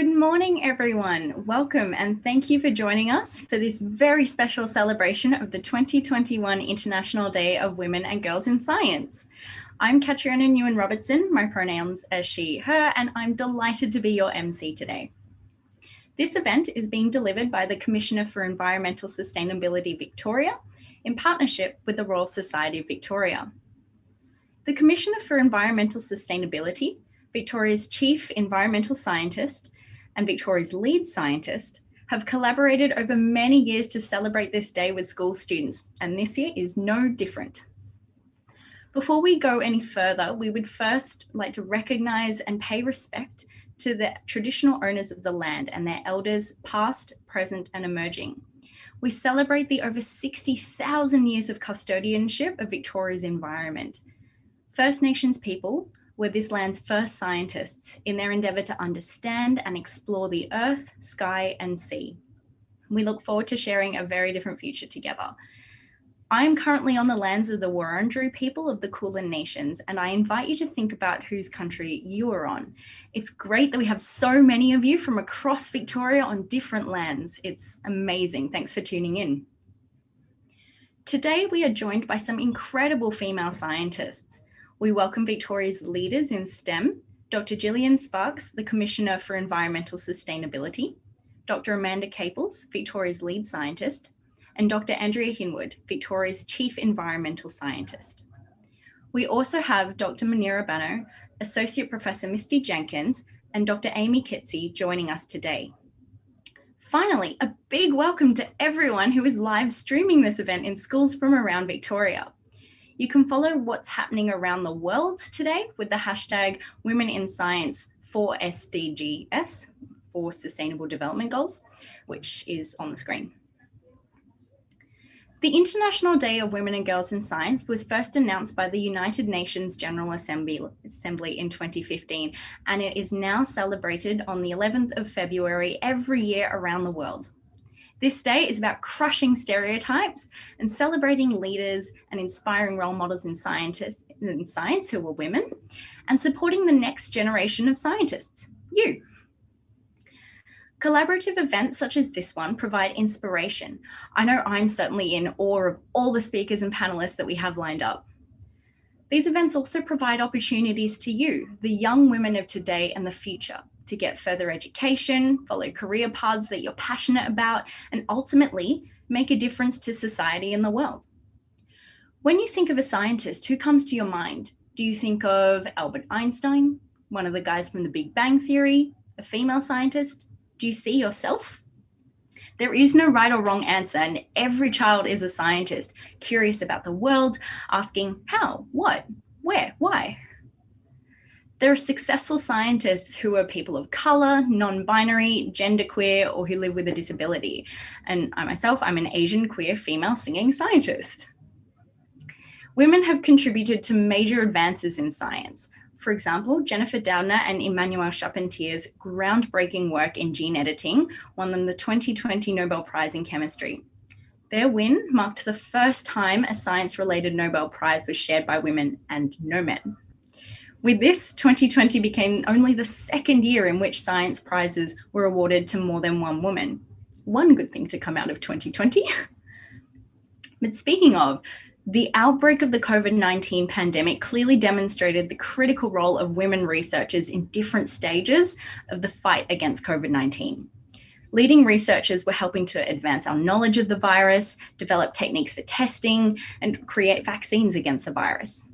Good morning, everyone. Welcome and thank you for joining us for this very special celebration of the 2021 International Day of Women and Girls in Science. I'm Catriona Nguyen Robertson, my pronouns are she, her, and I'm delighted to be your MC today. This event is being delivered by the Commissioner for Environmental Sustainability Victoria in partnership with the Royal Society of Victoria. The Commissioner for Environmental Sustainability, Victoria's Chief Environmental Scientist, and Victoria's lead scientist have collaborated over many years to celebrate this day with school students, and this year is no different. Before we go any further, we would first like to recognise and pay respect to the traditional owners of the land and their elders past, present and emerging. We celebrate the over 60,000 years of custodianship of Victoria's environment. First Nations people were this land's first scientists in their endeavour to understand and explore the earth, sky and sea. We look forward to sharing a very different future together. I am currently on the lands of the Wurundjeri people of the Kulin Nations, and I invite you to think about whose country you are on. It's great that we have so many of you from across Victoria on different lands. It's amazing. Thanks for tuning in. Today, we are joined by some incredible female scientists. We welcome Victoria's leaders in STEM, Dr. Gillian Sparks, the Commissioner for Environmental Sustainability, Dr. Amanda Caples, Victoria's lead scientist, and Dr. Andrea Hinwood, Victoria's Chief Environmental Scientist. We also have Dr. Muneera Bano, Associate Professor Misty Jenkins, and Dr. Amy Coetsee joining us today. Finally, a big welcome to everyone who is live streaming this event in schools from around Victoria. You can follow what's happening around the world today with the hashtag Women in Science for SDGs, for Sustainable Development Goals, which is on the screen. The International Day of Women and Girls in Science was first announced by the United Nations General Assembly, Assembly in 2015, and it is now celebrated on the 11th of February every year around the world. This day is about crushing stereotypes and celebrating leaders and inspiring role models in, scientists, in science who are women and supporting the next generation of scientists, you. Collaborative events such as this one provide inspiration. I know I'm certainly in awe of all the speakers and panelists that we have lined up. These events also provide opportunities to you, the young women of today and the future, to get further education, follow career paths that you're passionate about, and ultimately make a difference to society and the world. When you think of a scientist, who comes to your mind? Do you think of Albert Einstein, one of the guys from the Big Bang Theory, a female scientist? Do you see yourself? There is no right or wrong answer, and every child is a scientist, curious about the world, asking how, what, where, why. There are successful scientists who are people of color, non-binary, genderqueer, or who live with a disability. And I myself, I'm an Asian queer female singing scientist. Women have contributed to major advances in science. For example, Jennifer Doudna and Emmanuelle Charpentier's groundbreaking work in gene editing won them the 2020 Nobel Prize in Chemistry. Their win marked the first time a science-related Nobel Prize was shared by women and no men. With this, 2020 became only the second year in which science prizes were awarded to more than one woman. One good thing to come out of 2020. but speaking of, the outbreak of the COVID-19 pandemic clearly demonstrated the critical role of women researchers in different stages of the fight against COVID-19. Leading researchers were helping to advance our knowledge of the virus, develop techniques for testing, and create vaccines against the virus.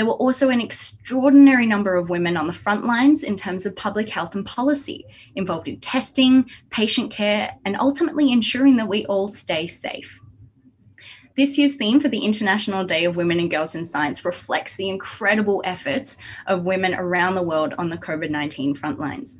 There were also an extraordinary number of women on the front lines in terms of public health and policy, involved in testing, patient care, and ultimately ensuring that we all stay safe. This year's theme for the International Day of Women and Girls in Science reflects the incredible efforts of women around the world on the COVID-19 front lines.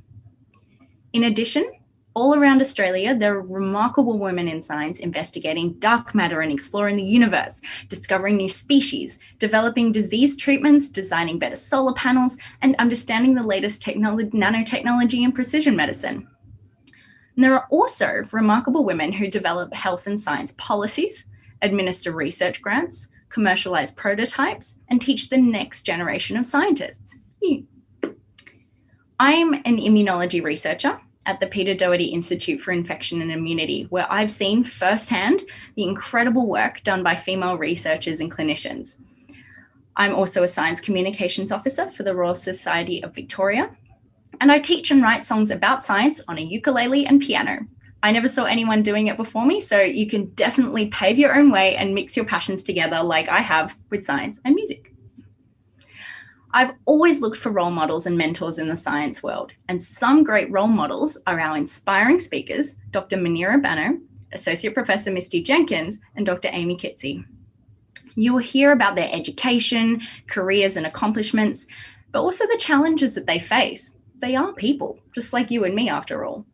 In addition, all around Australia, there are remarkable women in science investigating dark matter and exploring the universe, discovering new species, developing disease treatments, designing better solar panels, and understanding the latest technology nanotechnology and precision medicine. And there are also remarkable women who develop health and science policies, administer research grants, commercialize prototypes, and teach the next generation of scientists. Hmm. I'm an immunology researcher at the Peter Doherty Institute for Infection and Immunity, where I've seen firsthand the incredible work done by female researchers and clinicians. I'm also a science communications officer for the Royal Society of Victoria, and I teach and write songs about science on a ukulele and piano. I never saw anyone doing it before me, so you can definitely pave your own way and mix your passions together like I have with science and music. I've always looked for role models and mentors in the science world, and some great role models are our inspiring speakers, Dr. Muneera Bano, Associate Professor Misty Jenkins, and Dr. Amy Coetsee. You will hear about their education, careers and accomplishments, but also the challenges that they face. They are people, just like you and me after all.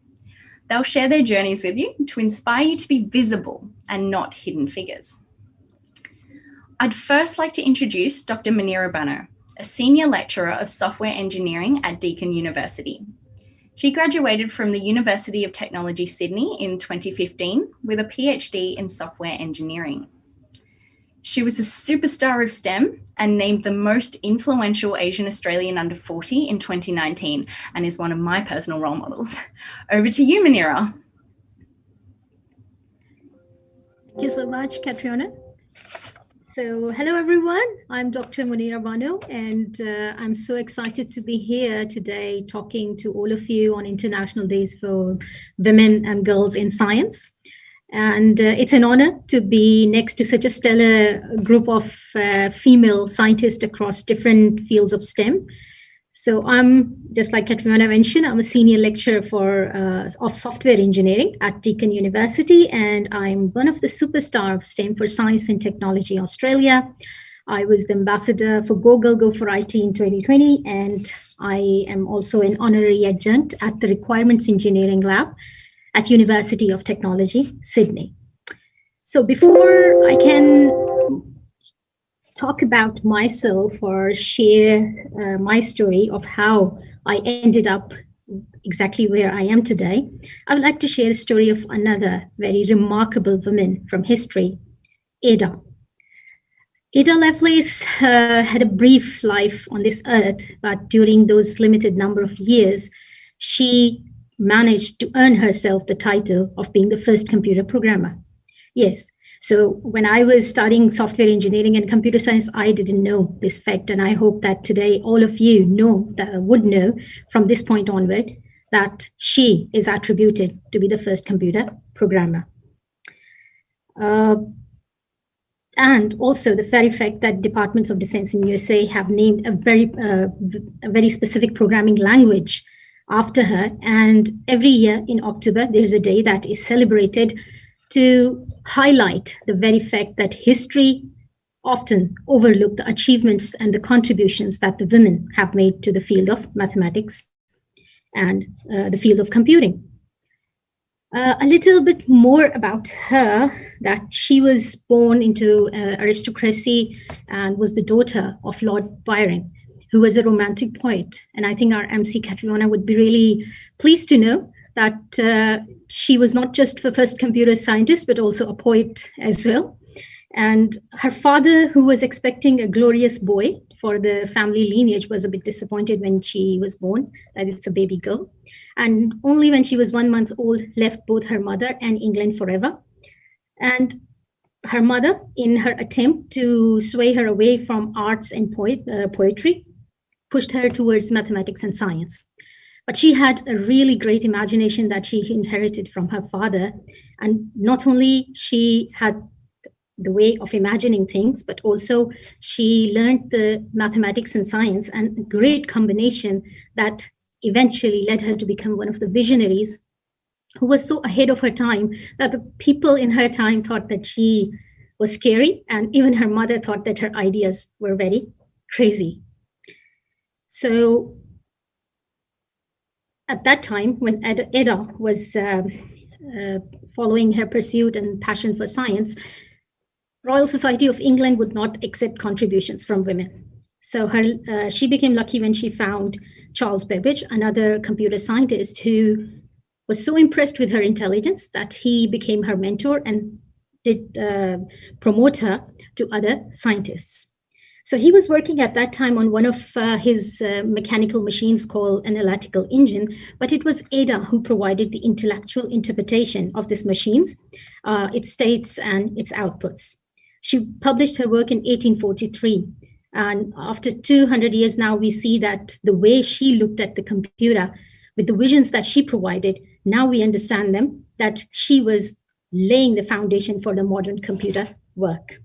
They'll share their journeys with you to inspire you to be visible and not hidden figures. I'd first like to introduce Dr. Muneera Bano, a senior lecturer of software engineering at Deakin University. She graduated from the University of Technology Sydney in 2015 with a PhD in software engineering. She was a superstar of STEM and named the most influential Asian Australian under 40 in 2019 and is one of my personal role models. Over to you, Muneera. Thank you so much, Catriona. So hello, everyone. I'm Dr. Muneera Bano, and uh, I'm so excited to be here today talking to all of you on International Days for Women and Girls in Science. And uh, it's an honor to be next to such a stellar group of uh, female scientists across different fields of STEM. So I'm, just like Katrina mentioned, I'm a senior lecturer for uh, of software engineering at Deakin University, and I'm one of the superstar of STEM for Science and Technology Australia. I was the ambassador for Google Go for IT in 2020, and I am also an honorary adjunct at the Requirements Engineering Lab at University of Technology, Sydney. So before I can talk about myself or share uh, my story of how I ended up exactly where I am today, I would like to share a story of another very remarkable woman from history, Ada. Ada Lovelace uh, had a brief life on this earth, but during those limited number of years, she managed to earn herself the title of being the first computer programmer. Yes, so when I was studying software engineering and computer science, I didn't know this fact. And I hope that today all of you know that would know from this point onward that she is attributed to be the first computer programmer. Uh, and also the very fact that departments of defense in USA have named a very, uh, a very specific programming language after her. And every year in October, there's a day that is celebrated to highlight the very fact that history often overlook the achievements and the contributions that the women have made to the field of mathematics and uh, the field of computing. Uh, a little bit more about her, that she was born into uh, aristocracy and was the daughter of Lord Byron who was a romantic poet. And I think our MC Catriona would be really pleased to know that uh, she was not just the first computer scientist, but also a poet as well. And her father, who was expecting a glorious boy for the family lineage, was a bit disappointed when she was born, that it's a baby girl. And only when she was one month old, left both her mother and England forever. And her mother, in her attempt to sway her away from arts and poet, uh, poetry, pushed her towards mathematics and science. But she had a really great imagination that she inherited from her father. And not only she had the way of imagining things, but also she learned the mathematics and science and a great combination that eventually led her to become one of the visionaries who was so ahead of her time that the people in her time thought that she was scary. And even her mother thought that her ideas were very crazy. So at that time, when Ada was uh, uh, following her pursuit and passion for science, Royal Society of England would not accept contributions from women. So her, uh, she became lucky when she found Charles Babbage, another computer scientist who was so impressed with her intelligence that he became her mentor and did uh, promote her to other scientists. So he was working at that time on one of uh, his uh, mechanical machines called an analytical engine, but it was Ada who provided the intellectual interpretation of these machines, uh, its states and its outputs. She published her work in 1843. And after 200 years now, we see that the way she looked at the computer with the visions that she provided, now we understand them, that she was laying the foundation for the modern computer work.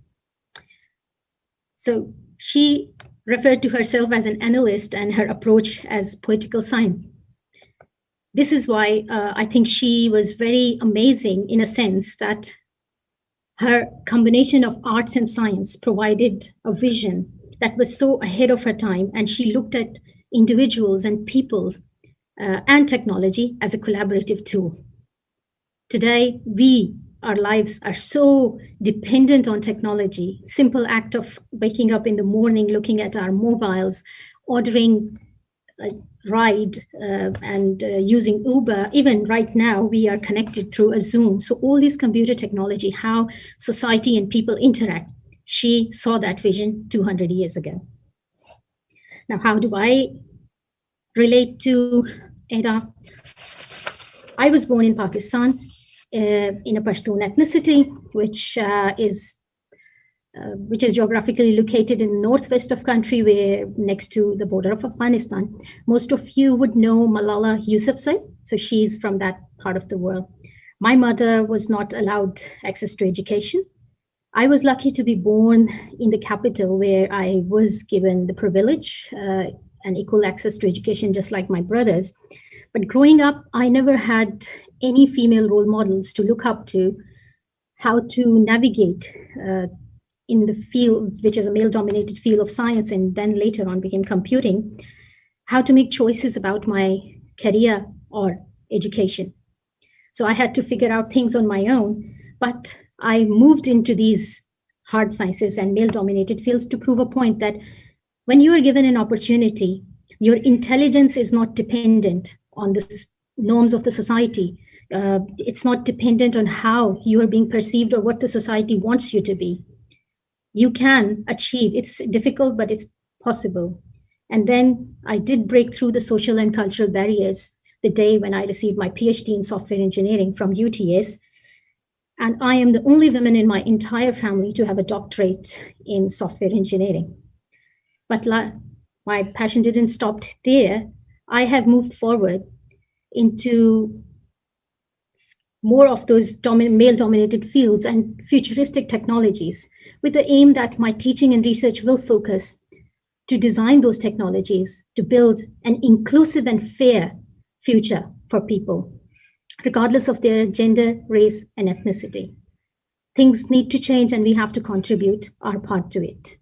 So she referred to herself as an analyst and her approach as poetical science. This is why uh, I think she was very amazing in a sense that her combination of arts and science provided a vision that was so ahead of her time. And she looked at individuals and peoples uh, and technology as a collaborative tool. Today, we our lives are so dependent on technology. Simple act of waking up in the morning, looking at our mobiles, ordering a ride uh, and uh, using Uber. Even right now, we are connected through a Zoom. So all this computer technology, how society and people interact, she saw that vision 200 years ago. Now, how do I relate to Ada? I was born in Pakistan in a Pashtun ethnicity, which uh, is uh, which is geographically located in northwest of country, where next to the border of Afghanistan. Most of you would know Malala Yousafzai, so she's from that part of the world. My mother was not allowed access to education. I was lucky to be born in the capital where I was given the privilege uh, and equal access to education, just like my brothers. But growing up, I never had any female role models to look up to, how to navigate uh, in the field, which is a male dominated field of science, and then later on became computing, how to make choices about my career or education. So I had to figure out things on my own, but I moved into these hard sciences and male dominated fields to prove a point that when you are given an opportunity, your intelligence is not dependent on the norms of the society uh, it's not dependent on how you are being perceived or what the society wants you to be. You can achieve, it's difficult, but it's possible. And then I did break through the social and cultural barriers the day when I received my PhD in software engineering from UTS. And I am the only woman in my entire family to have a doctorate in software engineering. But my passion didn't stop there. I have moved forward into more of those domin male-dominated fields and futuristic technologies with the aim that my teaching and research will focus to design those technologies to build an inclusive and fair future for people, regardless of their gender, race, and ethnicity. Things need to change and we have to contribute our part to it.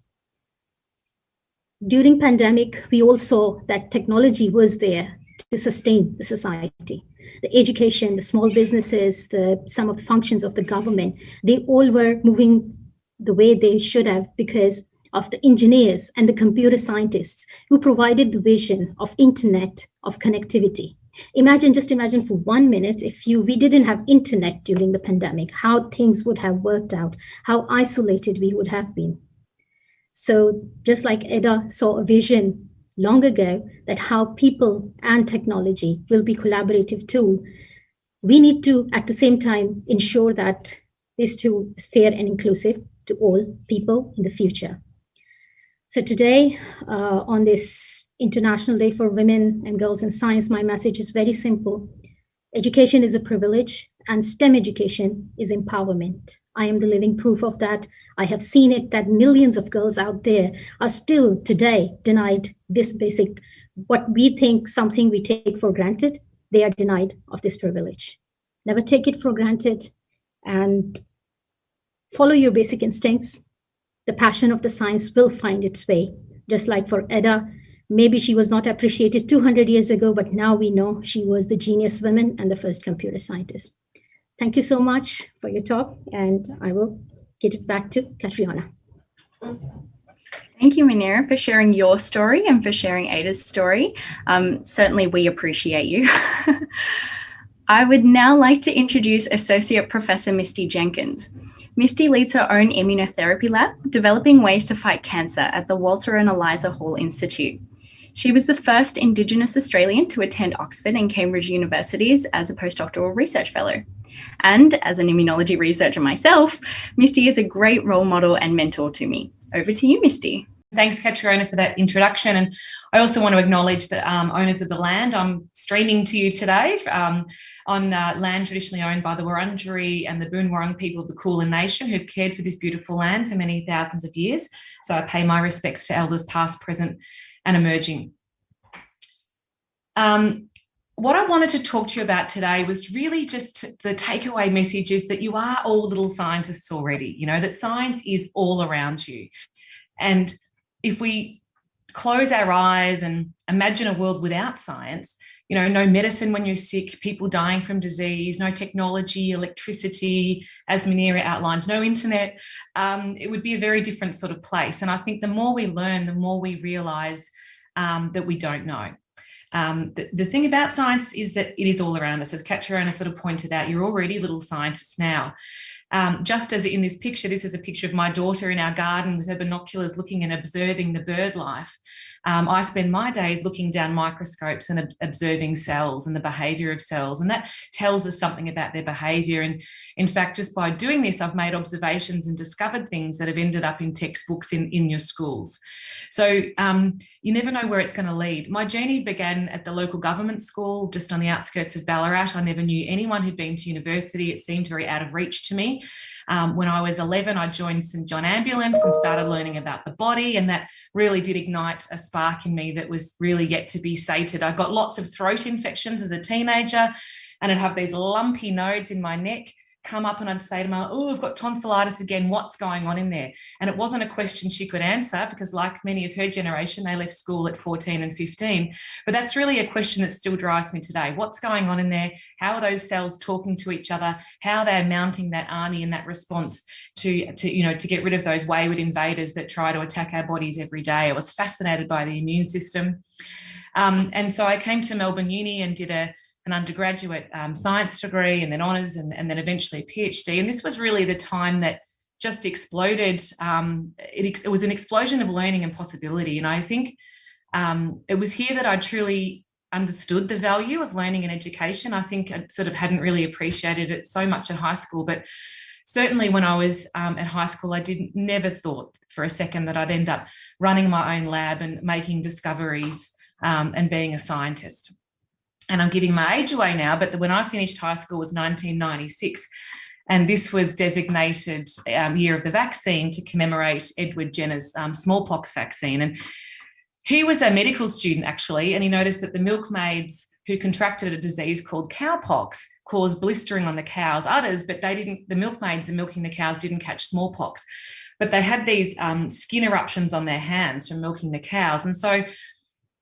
During pandemic, we all saw that technology was there to sustain the society the education, the small businesses, the some of the functions of the government, they all were moving the way they should have because of the engineers and the computer scientists who provided the vision of internet of connectivity. Imagine, just imagine for one minute, if you we didn't have internet during the pandemic, how things would have worked out, how isolated we would have been. So just like Ada saw a vision long ago that how people and technology will be collaborative tool, we need to, at the same time, ensure that this tool is fair and inclusive to all people in the future. So today, uh, on this International Day for Women and Girls in Science, my message is very simple. Education is a privilege and STEM education is empowerment. I am the living proof of that. I have seen it that millions of girls out there are still today denied this basic, what we think something we take for granted, they are denied of this privilege. Never take it for granted and follow your basic instincts. The passion of the science will find its way, just like for Ada, maybe she was not appreciated 200 years ago, but now we know she was the genius woman and the first computer scientist. Thank you so much for your talk, and I will get it back to Catriona. Thank you, Muneera, for sharing your story and for sharing Ada's story. Um, certainly, we appreciate you. I would now like to introduce Associate Professor Misty Jenkins. Misty leads her own immunotherapy lab, developing ways to fight cancer at the Walter and Eliza Hall Institute. She was the first Indigenous Australian to attend Oxford and Cambridge universities as a postdoctoral research fellow. And as an immunology researcher myself, Misty is a great role model and mentor to me. Over to you, Misty. Thanks, Catriona, for that introduction. And I also want to acknowledge the um, owners of the land. I'm streaming to you today um, on uh, land traditionally owned by the Wurundjeri and the Boon Wurrung people of the Kulin Nation who've cared for this beautiful land for many thousands of years. So I pay my respects to elders past, present and emerging. Um, what I wanted to talk to you about today was really just the takeaway message is that you are all little scientists already, you know, that science is all around you. And if we close our eyes and imagine a world without science, you know, no medicine when you're sick, people dying from disease, no technology, electricity, as Muneera outlined, no internet, um, it would be a very different sort of place. And I think the more we learn, the more we realize um, that we don't know. Um, the, the, thing about science is that it is all around us. As Catriona sort of pointed out, you're already little scientists now. Um, just as in this picture, this is a picture of my daughter in our garden with her binoculars looking and observing the bird life. Um, I spend my days looking down microscopes and ob observing cells and the behaviour of cells, and that tells us something about their behaviour. And in fact, just by doing this, I've made observations and discovered things that have ended up in textbooks in, in your schools. So um, you never know where it's going to lead. My journey began at the local government school just on the outskirts of Ballarat. I never knew anyone who'd been to university. It seemed very out of reach to me. Um, when I was 11, I joined St John Ambulance and started learning about the body and that really did ignite a spark in me that was really yet to be sated. I got lots of throat infections as a teenager and I'd have these lumpy nodes in my neck come up and I'd say to her, oh, I've got tonsillitis again, what's going on in there? And it wasn't a question she could answer because like many of her generation, they left school at 14 and 15. But that's really a question that still drives me today. What's going on in there? How are those cells talking to each other? How they're mounting that army and that response to, to, you know, to get rid of those wayward invaders that try to attack our bodies every day. I was fascinated by the immune system. Um, and so I came to Melbourne Uni and did a an undergraduate um, science degree and then honours and, and, then eventually a PhD. And this was really the time that just exploded. Um, it, it, was an explosion of learning and possibility. And I think um, it was here that I truly understood the value of learning and education. I think I sort of hadn't really appreciated it so much at high school, but certainly when I was um, at high school, I didn't never thought for a second that I'd end up running my own lab and making discoveries um, and being a scientist and I'm giving my age away now, but when I finished high school was 1996. And this was designated um, year of the vaccine to commemorate Edward Jenner's um, smallpox vaccine. And he was a medical student actually, and he noticed that the milkmaids who contracted a disease called cowpox caused blistering on the cows' udders, but they didn't, the milkmaids and milking the cows didn't catch smallpox, but they had these um, skin eruptions on their hands from milking the cows. And so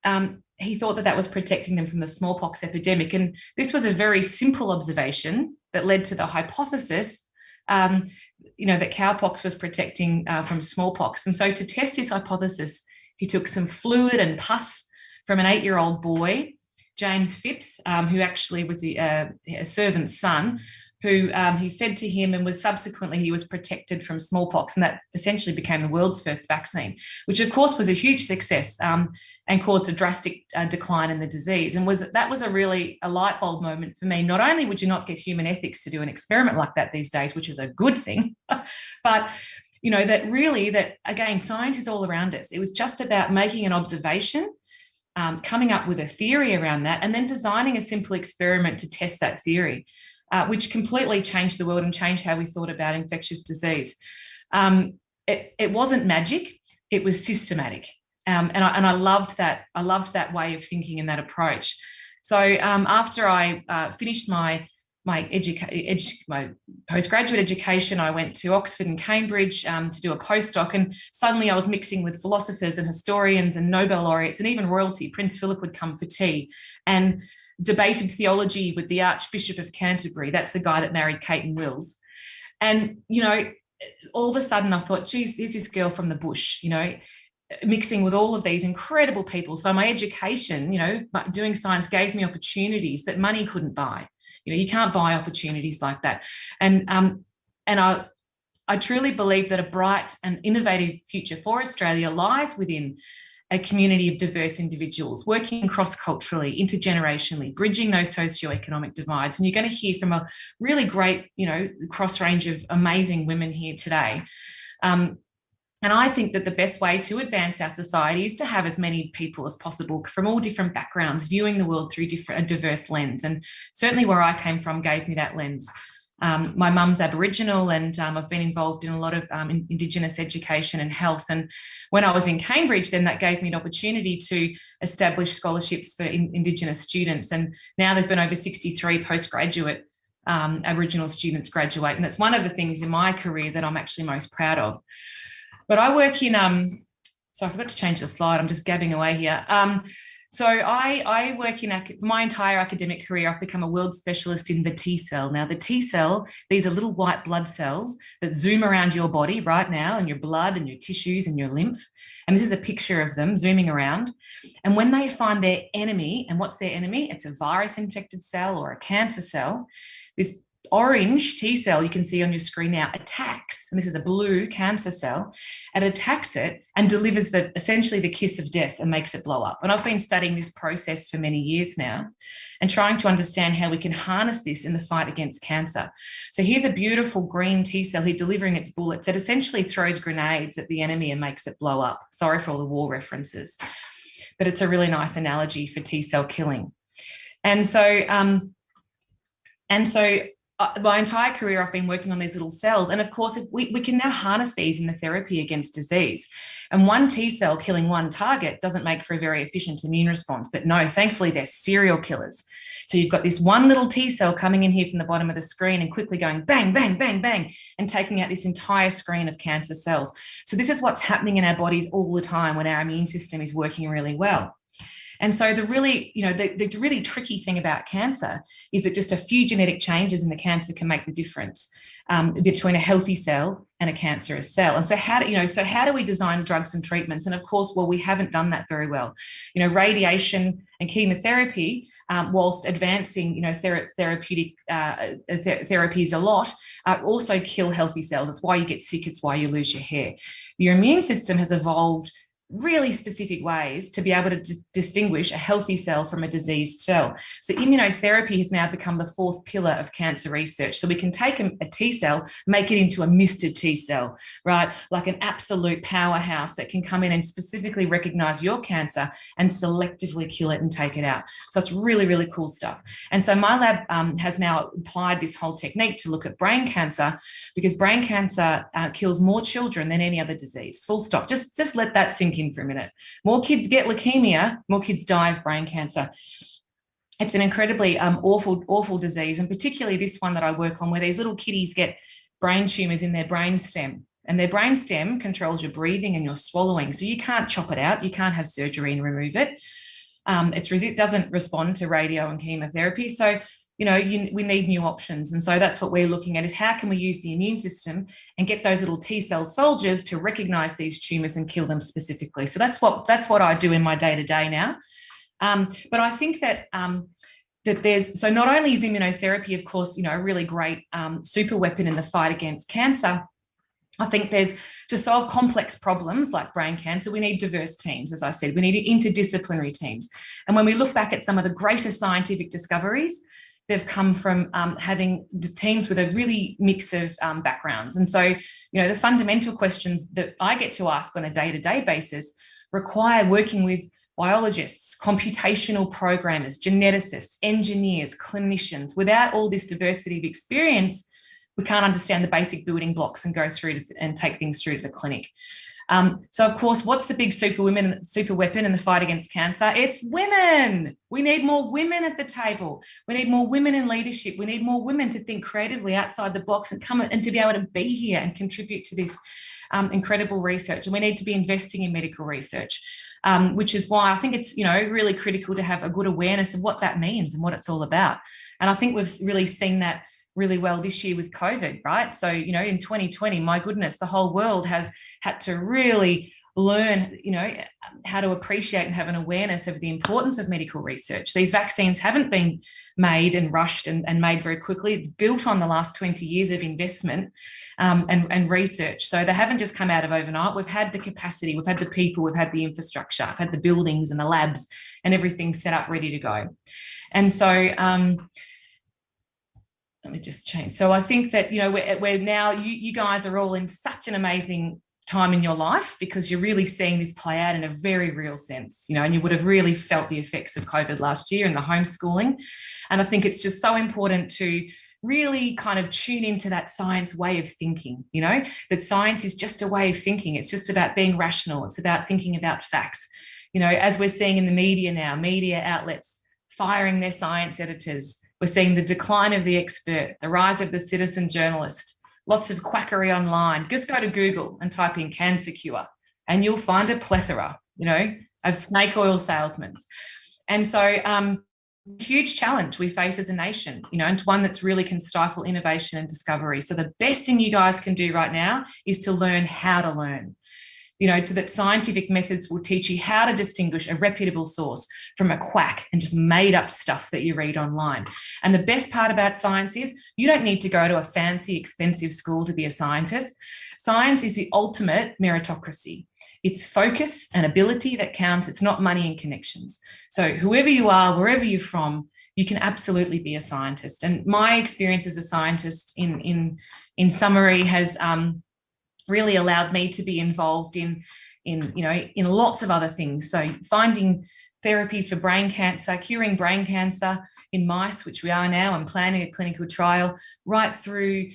um, he thought that that was protecting them from the smallpox epidemic. And this was a very simple observation that led to the hypothesis, um, you know, that cowpox was protecting uh, from smallpox. And so to test this hypothesis, he took some fluid and pus from an eight-year-old boy, James Phipps, um, who actually was a, uh, a servant's son, who um, he fed to him and was subsequently he was protected from smallpox and that essentially became the world's first vaccine which of course was a huge success um, and caused a drastic uh, decline in the disease. And was that was a really a light bulb moment for me. Not only would you not get human ethics to do an experiment like that these days which is a good thing but you know that really that again science is all around us. It was just about making an observation um, coming up with a theory around that and then designing a simple experiment to test that theory uh, which completely changed the world and changed how we thought about infectious disease. Um, it, it, wasn't magic, it was systematic. Um, and, I, and I loved that. I loved that way of thinking and that approach. So um, after I uh, finished my my, my postgraduate education, I went to Oxford and Cambridge um, to do a postdoc and suddenly I was mixing with philosophers and historians and Nobel laureates and even royalty. Prince Philip would come for tea. And debated theology with the Archbishop of Canterbury. That's the guy that married Kate and Wills. And, you know, all of a sudden I thought, geez, there's this girl from the bush, you know, mixing with all of these incredible people. So my education, you know, doing science gave me opportunities that money couldn't buy. You know, you can't buy opportunities like that. And, um, and I, I truly believe that a bright and innovative future for Australia lies within a community of diverse individuals working cross-culturally, intergenerationally, bridging those socioeconomic divides. And you're going to hear from a really great, you know, cross range of amazing women here today. Um, and I think that the best way to advance our society is to have as many people as possible from all different backgrounds, viewing the world through different, a diverse lens. And certainly where I came from gave me that lens. Um, my mum's Aboriginal and um, I've been involved in a lot of um, Indigenous education and health. And when I was in Cambridge, then that gave me an opportunity to establish scholarships for in Indigenous students. And now there've been over 63 postgraduate um, Aboriginal students graduate. And that's one of the things in my career that I'm actually most proud of. But I work in, um, so I forgot to change the slide. I'm just gabbing away here. So I, I work in my entire academic career, I've become a world specialist in the T cell. Now the T cell, these are little white blood cells that zoom around your body right now and your blood and your tissues and your lymph. And this is a picture of them zooming around. And when they find their enemy, and what's their enemy? It's a virus infected cell or a cancer cell. This orange T cell you can see on your screen now attacks, and this is a blue cancer cell, it attacks it and delivers the essentially the kiss of death and makes it blow up. And I've been studying this process for many years now and trying to understand how we can harness this in the fight against cancer. So here's a beautiful green T cell here delivering its bullets. It essentially throws grenades at the enemy and makes it blow up. Sorry for all the war references, but it's a really nice analogy for T cell killing. And so, um, and so my entire career I've been working on these little cells. And of course if we, we can now harness these in the therapy against disease. And one T cell killing one target doesn't make for a very efficient immune response. But no thankfully they're serial killers. So you've got this one little T cell coming in here from the bottom of the screen and quickly going bang bang bang bang and taking out this entire screen of cancer cells. So this is what's happening in our bodies all the time when our immune system is working really well and so the really, you know, the, the really tricky thing about cancer is that just a few genetic changes in the cancer can make the difference um, between a healthy cell and a cancerous cell. And so how do, you know, so how do we design drugs and treatments? And of course, well, we haven't done that very well. You know, radiation and chemotherapy, um, whilst advancing, you know, ther therapeutic uh, th therapies a lot, uh, also kill healthy cells. It's why you get sick. It's why you lose your hair. Your immune system has evolved really specific ways to be able to distinguish a healthy cell from a diseased cell. So immunotherapy has now become the fourth pillar of cancer research. So we can take a, a T cell, make it into a Mr. T cell, right? Like an absolute powerhouse that can come in and specifically recognize your cancer and selectively kill it and take it out. So it's really, really cool stuff. And so my lab um, has now applied this whole technique to look at brain cancer because brain cancer uh, kills more children than any other disease, full stop. Just, just let that sink in for a minute. More kids get leukemia, more kids die of brain cancer. It's an incredibly um, awful, awful disease, and particularly this one that I work on, where these little kiddies get brain tumors in their brain stem. And their brain stem controls your breathing and your swallowing. So you can't chop it out. You can't have surgery and remove it. Um, it doesn't respond to radio and chemotherapy. So you know, you, we need new options. And so that's what we're looking at is how can we use the immune system and get those little T cell soldiers to recognize these tumors and kill them specifically. So that's what that's what I do in my day to day now. Um, but I think that um, that there's so not only is immunotherapy, of course, you know, a really great um, super weapon in the fight against cancer. I think there's to solve complex problems like brain cancer, we need diverse teams, as I said, we need interdisciplinary teams. And when we look back at some of the greatest scientific discoveries, they've come from um, having teams with a really mix of um, backgrounds. And so, you know, the fundamental questions that I get to ask on a day-to-day -day basis require working with biologists, computational programmers, geneticists, engineers, clinicians. Without all this diversity of experience, we can't understand the basic building blocks and go through and take things through to the clinic. Um, so of course, what's the big super women, super weapon in the fight against cancer? It's women. We need more women at the table. We need more women in leadership. We need more women to think creatively outside the box and come and to be able to be here and contribute to this um, incredible research. And we need to be investing in medical research, um, which is why I think it's, you know, really critical to have a good awareness of what that means and what it's all about. And I think we've really seen that really well this year with COVID, right? So, you know, in 2020, my goodness, the whole world has had to really learn, you know, how to appreciate and have an awareness of the importance of medical research. These vaccines haven't been made and rushed and, and made very quickly. It's built on the last 20 years of investment um, and, and research. So they haven't just come out of overnight. We've had the capacity, we've had the people, we've had the infrastructure, we've had the buildings and the labs and everything set up ready to go. And so, um, let me just change. So I think that, you know, we're, we're now, you, you guys are all in such an amazing time in your life because you're really seeing this play out in a very real sense, you know, and you would have really felt the effects of COVID last year and the homeschooling. And I think it's just so important to really kind of tune into that science way of thinking, you know, that science is just a way of thinking. It's just about being rational. It's about thinking about facts. You know, as we're seeing in the media now, media outlets firing their science editors. We're seeing the decline of the expert, the rise of the citizen journalist, lots of quackery online. Just go to Google and type in cancer cure and you'll find a plethora, you know, of snake oil salesmen. And so um, huge challenge we face as a nation, you know, and one that's really can stifle innovation and discovery. So the best thing you guys can do right now is to learn how to learn you know, to that scientific methods will teach you how to distinguish a reputable source from a quack and just made up stuff that you read online. And the best part about science is you don't need to go to a fancy, expensive school to be a scientist. Science is the ultimate meritocracy. It's focus and ability that counts. It's not money and connections. So whoever you are, wherever you're from, you can absolutely be a scientist. And my experience as a scientist in, in, in summary has um, really allowed me to be involved in, in, you know, in lots of other things. So finding therapies for brain cancer, curing brain cancer in mice, which we are now, and planning a clinical trial, right through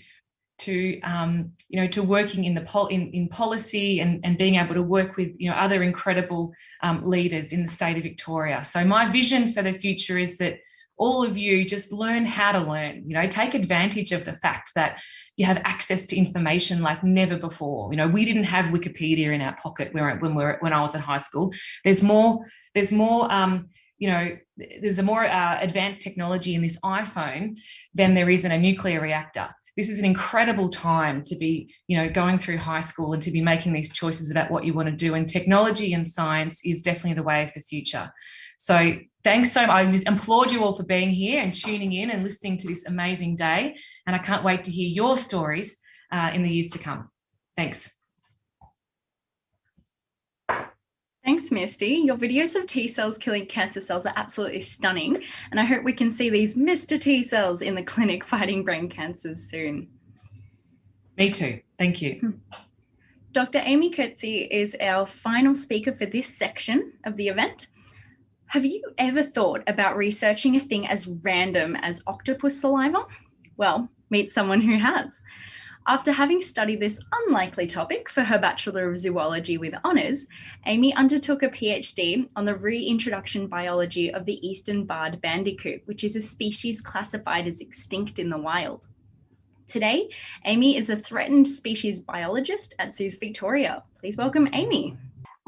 to um, you know to working in the pol in, in policy and, and being able to work with you know other incredible um, leaders in the state of Victoria. So my vision for the future is that all of you just learn how to learn, you know, take advantage of the fact that you have access to information like never before. You know, we didn't have Wikipedia in our pocket when, we were, when I was at high school. There's more, there's more, um, you know, there's a more uh, advanced technology in this iPhone than there is in a nuclear reactor. This is an incredible time to be, you know, going through high school and to be making these choices about what you want to do. And technology and science is definitely the way of the future. So thanks so much. I applaud you all for being here and tuning in and listening to this amazing day. And I can't wait to hear your stories uh, in the years to come. Thanks. Thanks, Misty. Your videos of T cells killing cancer cells are absolutely stunning. And I hope we can see these Mr. T cells in the clinic fighting brain cancers soon. Me too. Thank you. Hmm. Dr. Amy Coetsee is our final speaker for this section of the event. Have you ever thought about researching a thing as random as octopus saliva? Well, meet someone who has. After having studied this unlikely topic for her Bachelor of Zoology with honours, Amy undertook a PhD on the reintroduction biology of the eastern barred bandicoot, which is a species classified as extinct in the wild. Today, Amy is a threatened species biologist at Zoos Victoria. Please welcome Amy.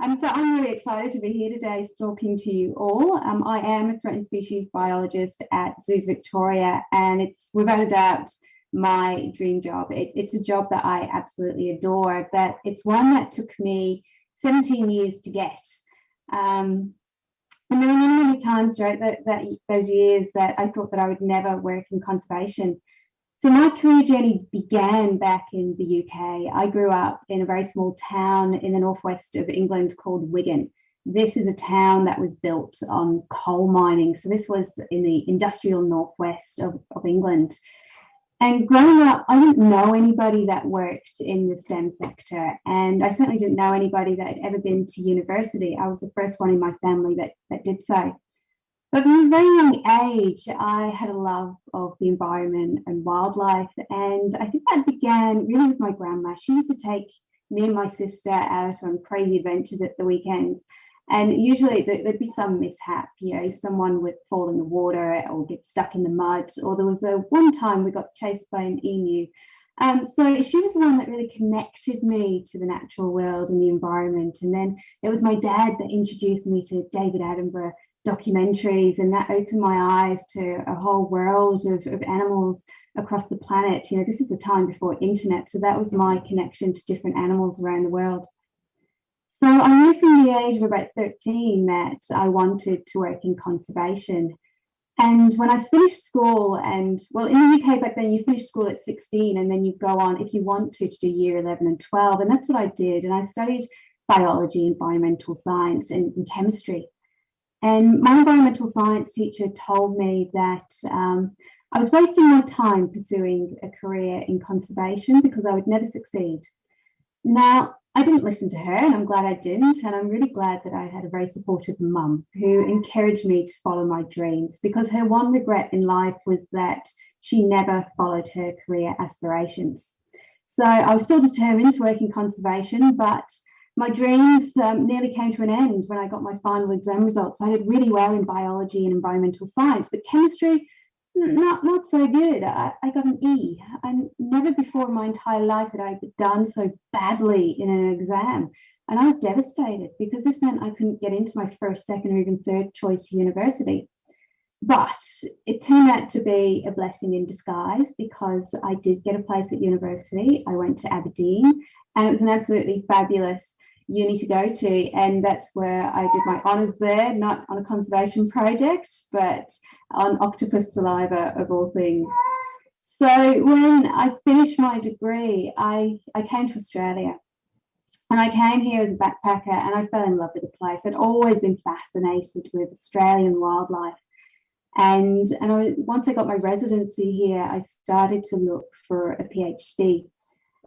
Um, so I'm really excited to be here today talking to you all. Um, I am a threatened species biologist at Zoos Victoria, and it's without a doubt my dream job. It, it's a job that I absolutely adore, but it's one that took me 17 years to get. Um, and there were many, many times throughout that, that, those years that I thought that I would never work in conservation. So my career journey began back in the UK. I grew up in a very small town in the northwest of England called Wigan. This is a town that was built on coal mining. So this was in the industrial northwest of, of England. And growing up, I didn't know anybody that worked in the STEM sector. And I certainly didn't know anybody that had ever been to university. I was the first one in my family that, that did so. But from a very young age, I had a love of the environment and wildlife. And I think that began really with my grandma. She used to take me and my sister out on crazy adventures at the weekends. And usually there'd be some mishap, you know, someone would fall in the water or get stuck in the mud. Or there was a one time we got chased by an emu. Um, so she was the one that really connected me to the natural world and the environment. And then it was my dad that introduced me to David Attenborough documentaries and that opened my eyes to a whole world of, of animals across the planet. You know, this is a time before internet, so that was my connection to different animals around the world. So I knew from the age of about 13 that I wanted to work in conservation. And when I finished school, and well, in the UK back then, you finish school at 16 and then you go on, if you want to, to do year 11 and 12. And that's what I did. And I studied biology, environmental science, and, and chemistry. And my environmental science teacher told me that um, I was wasting my time pursuing a career in conservation because I would never succeed. Now, I didn't listen to her, and I'm glad I didn't. And I'm really glad that I had a very supportive mum who encouraged me to follow my dreams because her one regret in life was that she never followed her career aspirations. So I was still determined to work in conservation, but my dreams um, nearly came to an end when I got my final exam results. I did really well in biology and environmental science, but chemistry not not so good. I, I got an E. And never before in my entire life had I done so badly in an exam. And I was devastated because this meant I couldn't get into my first, second, or even third choice university. But it turned out to be a blessing in disguise because I did get a place at university. I went to Aberdeen and it was an absolutely fabulous uni to go to. And that's where I did my honours there, not on a conservation project, but on octopus saliva of all things. So when I finished my degree, I, I came to Australia. And I came here as a backpacker and I fell in love with the place. I'd always been fascinated with Australian wildlife. And, and I, once I got my residency here, I started to look for a PhD.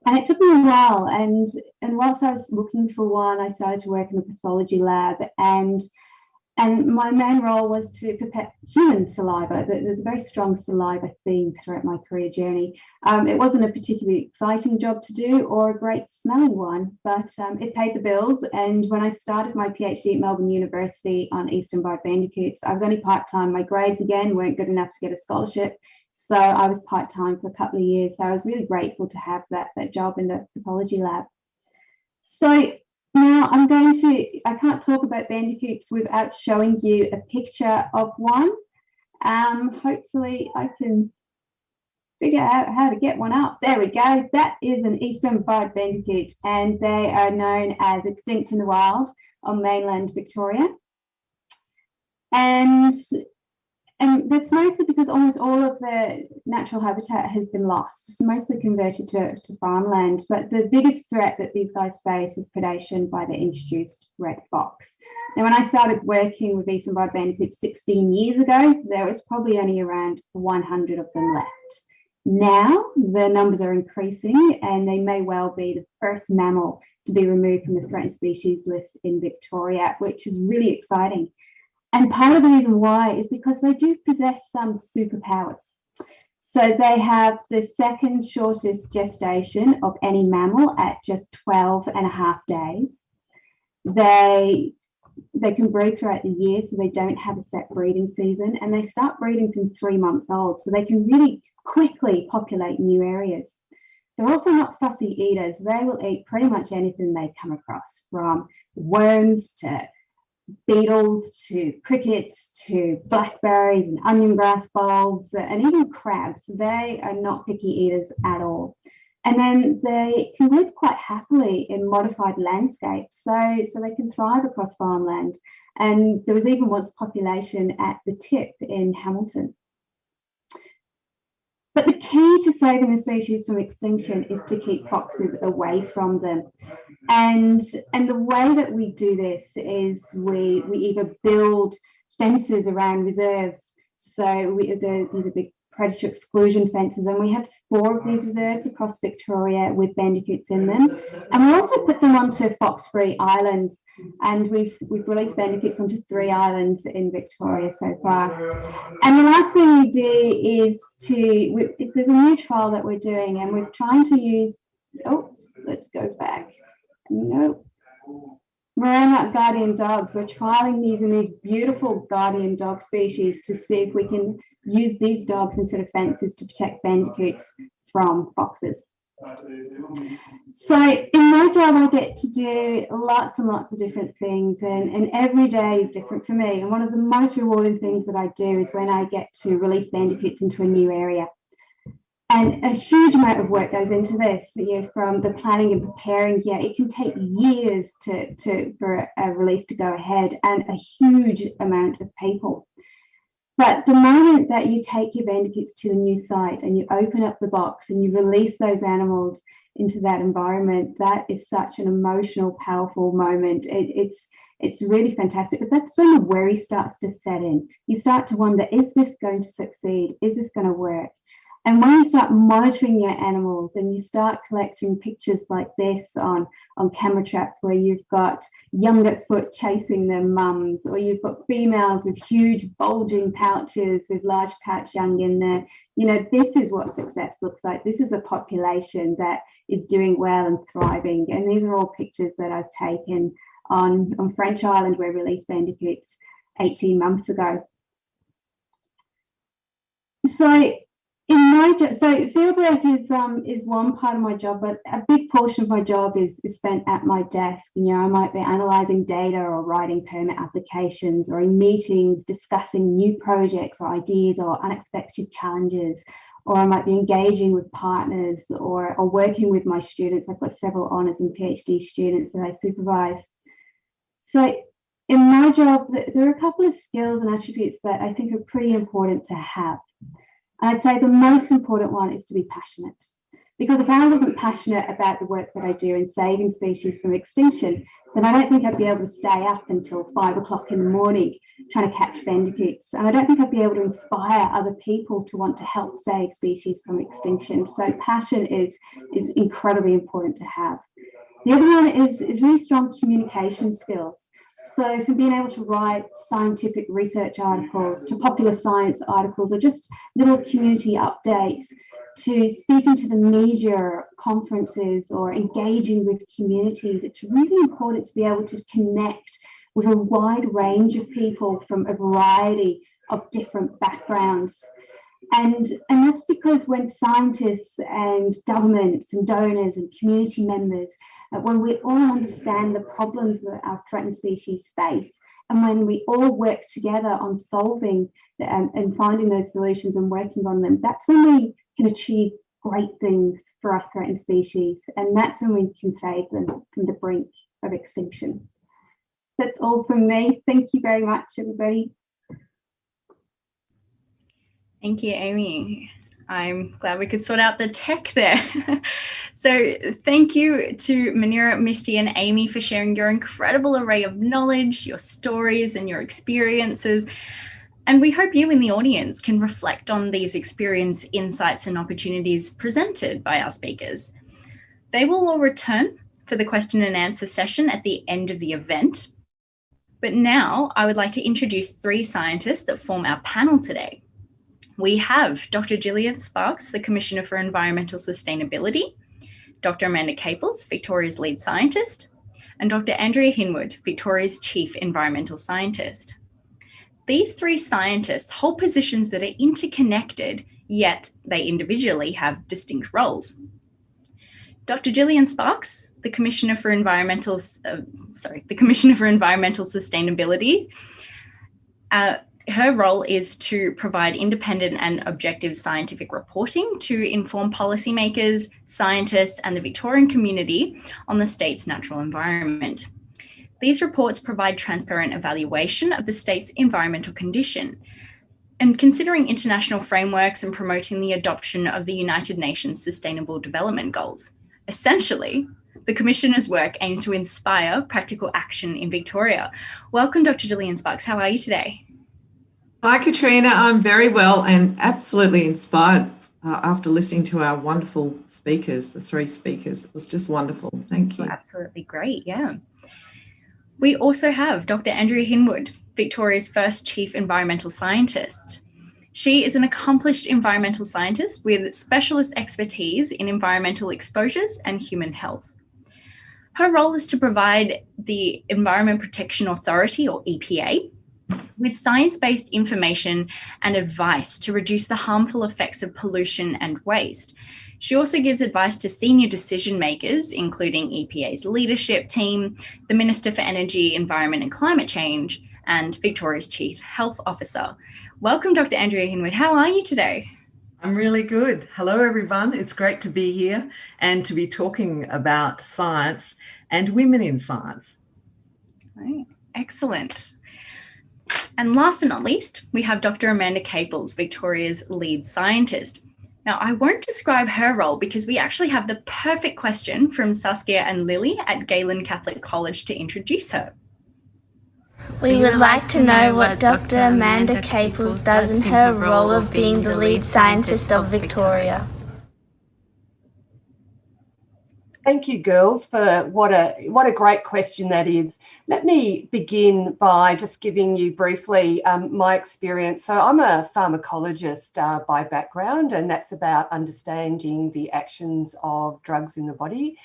And it took me a while. And, and whilst I was looking for one, I started to work in a pathology lab. And, and my main role was to prepare human saliva. There's a very strong saliva theme throughout my career journey. Um, it wasn't a particularly exciting job to do or a great smelling one, but um, it paid the bills. And when I started my PhD at Melbourne University on eastern barred bandicoots, I was only part time. My grades again weren't good enough to get a scholarship. So I was part time for a couple of years. So I was really grateful to have that, that job in the pathology lab. So now I'm going to, I can't talk about bandicoots without showing you a picture of one. Um, hopefully I can figure out how to get one up. There we go. That is an eastern barred bandicoot and they are known as extinct in the wild on mainland Victoria. And and that's mostly because almost all of the natural habitat has been lost. It's mostly converted to, to farmland. But the biggest threat that these guys face is predation by the introduced red fox. Now, when I started working with eastern barred bandicoots 16 years ago, there was probably only around 100 of them left. Now the numbers are increasing and they may well be the first mammal to be removed from the threatened species list in Victoria, which is really exciting. And part of the reason why is because they do possess some superpowers. So they have the second shortest gestation of any mammal at just 12 and a half days. They, they can breed throughout the year, so they don't have a set breeding season, and they start breeding from three months old, so they can really quickly populate new areas. They're also not fussy eaters. They will eat pretty much anything they come across, from worms to beetles to crickets to blackberries and onion grass bulbs and even crabs. They are not picky eaters at all. And then they can live quite happily in modified landscapes. So, so they can thrive across farmland. And there was even once population at the tip in Hamilton. But the key to saving the species from extinction is to keep foxes away from them. And, and the way that we do this is we, we either build fences around reserves. So we, the, these are big predator exclusion fences and we have four of these reserves across Victoria with bandicoots in them. And we also put them onto fox-free islands and we've we've released bandicoots onto three islands in Victoria so far. And the last thing we do is to, we, there's a new trial that we're doing and we're trying to use, Oops, let's go back. Nope. Maremma guardian dogs. We're trialing these in these beautiful guardian dog species to see if we can use these dogs instead of fences to protect bandicoots from foxes. So in my job, I get to do lots and lots of different things and, and every day is different for me. And one of the most rewarding things that I do is when I get to release bandicoots into a new area. And a huge amount of work goes into this, you know, from the planning and preparing. Yeah, it can take years to, to for a release to go ahead and a huge amount of people. But the moment that you take your bandicoots to a new site and you open up the box and you release those animals into that environment, that is such an emotional, powerful moment. It, it's it's really fantastic. But that's when the worry starts to set in. You start to wonder, is this going to succeed? Is this going to work? And when you start monitoring your animals and you start collecting pictures like this on, on camera traps where you've got young at foot chasing their mums, or you've got females with huge bulging pouches with large pouch young in there, you know, this is what success looks like. This is a population that is doing well and thriving. And these are all pictures that I've taken on, on French Island where we released bandicoots 18 months ago. So in my job, so field work is um is one part of my job, but a big portion of my job is, is spent at my desk. You know, I might be analysing data or writing permit applications or in meetings discussing new projects or ideas or unexpected challenges, or I might be engaging with partners or, or working with my students. I've got several honours and PhD students that I supervise. So in my job, there are a couple of skills and attributes that I think are pretty important to have. And I'd say the most important one is to be passionate. Because if I wasn't passionate about the work that I do in saving species from extinction, then I don't think I'd be able to stay up until five o'clock in the morning trying to catch bandicoots. And I don't think I'd be able to inspire other people to want to help save species from extinction. So passion is, is incredibly important to have. The other one is, is really strong communication skills. So from being able to write scientific research articles to popular science articles or just little community updates to speaking to the media conferences or engaging with communities, it's really important to be able to connect with a wide range of people from a variety of different backgrounds. And, and that's because when scientists and governments and donors and community members when we all understand the problems that our threatened species face, and when we all work together on solving the, um, and finding those solutions and working on them, that's when we can achieve great things for our threatened species. And that's when we can save them from the brink of extinction. That's all from me. Thank you very much, everybody. Thank you, Amy. I'm glad we could sort out the tech there. so thank you to Muneera, Misty and Amy for sharing your incredible array of knowledge, your stories and your experiences. And we hope you in the audience can reflect on these experience, insights and opportunities presented by our speakers. They will all return for the question and answer session at the end of the event. But now I would like to introduce three scientists that form our panel today we have Dr. Gillian Sparks, the Commissioner for Environmental Sustainability, Dr. Amanda Caples, Victoria's lead scientist, and Dr. Andrea Hinwood, Victoria's Chief Environmental Scientist. These three scientists hold positions that are interconnected, yet they individually have distinct roles. Dr. Gillian Sparks, the Commissioner for Environmental, uh, sorry, the Commissioner for Environmental Sustainability, uh, her role is to provide independent and objective scientific reporting to inform policymakers, scientists and the Victorian community on the state's natural environment. These reports provide transparent evaluation of the state's environmental condition and considering international frameworks and promoting the adoption of the United Nations Sustainable Development Goals. Essentially, the Commissioner's work aims to inspire practical action in Victoria. Welcome, Dr. Gillian Sparks. How are you today? Hi, Catriona. I'm very well and absolutely inspired uh, after listening to our wonderful speakers, the three speakers. It was just wonderful. Thank you. absolutely great. Yeah. We also have Dr. Andrea Hinwood, Victoria's first Chief Environmental Scientist. She is an accomplished environmental scientist with specialist expertise in environmental exposures and human health. Her role is to provide the Environment Protection Authority, or EPA, with science-based information and advice to reduce the harmful effects of pollution and waste. She also gives advice to senior decision makers, including EPA's leadership team, the Minister for Energy, Environment and Climate Change, and Victoria's Chief Health Officer. Welcome, Dr. Andrea Hinwood. How are you today? I'm really good. Hello, everyone. It's great to be here and to be talking about science and women in science. Right. Excellent. And last but not least, we have Dr. Amanda Caples, Victoria's lead scientist. Now, I won't describe her role because we actually have the perfect question from Saskia and Lily at Galen Catholic College to introduce her. We would like to know what Dr. Amanda Caples does in her role of being the lead scientist of Victoria. Thank you, girls, for what a what a great question that is. Let me begin by just giving you briefly um, my experience. So I'm a pharmacologist uh, by background, and that's about understanding the actions of drugs in the body.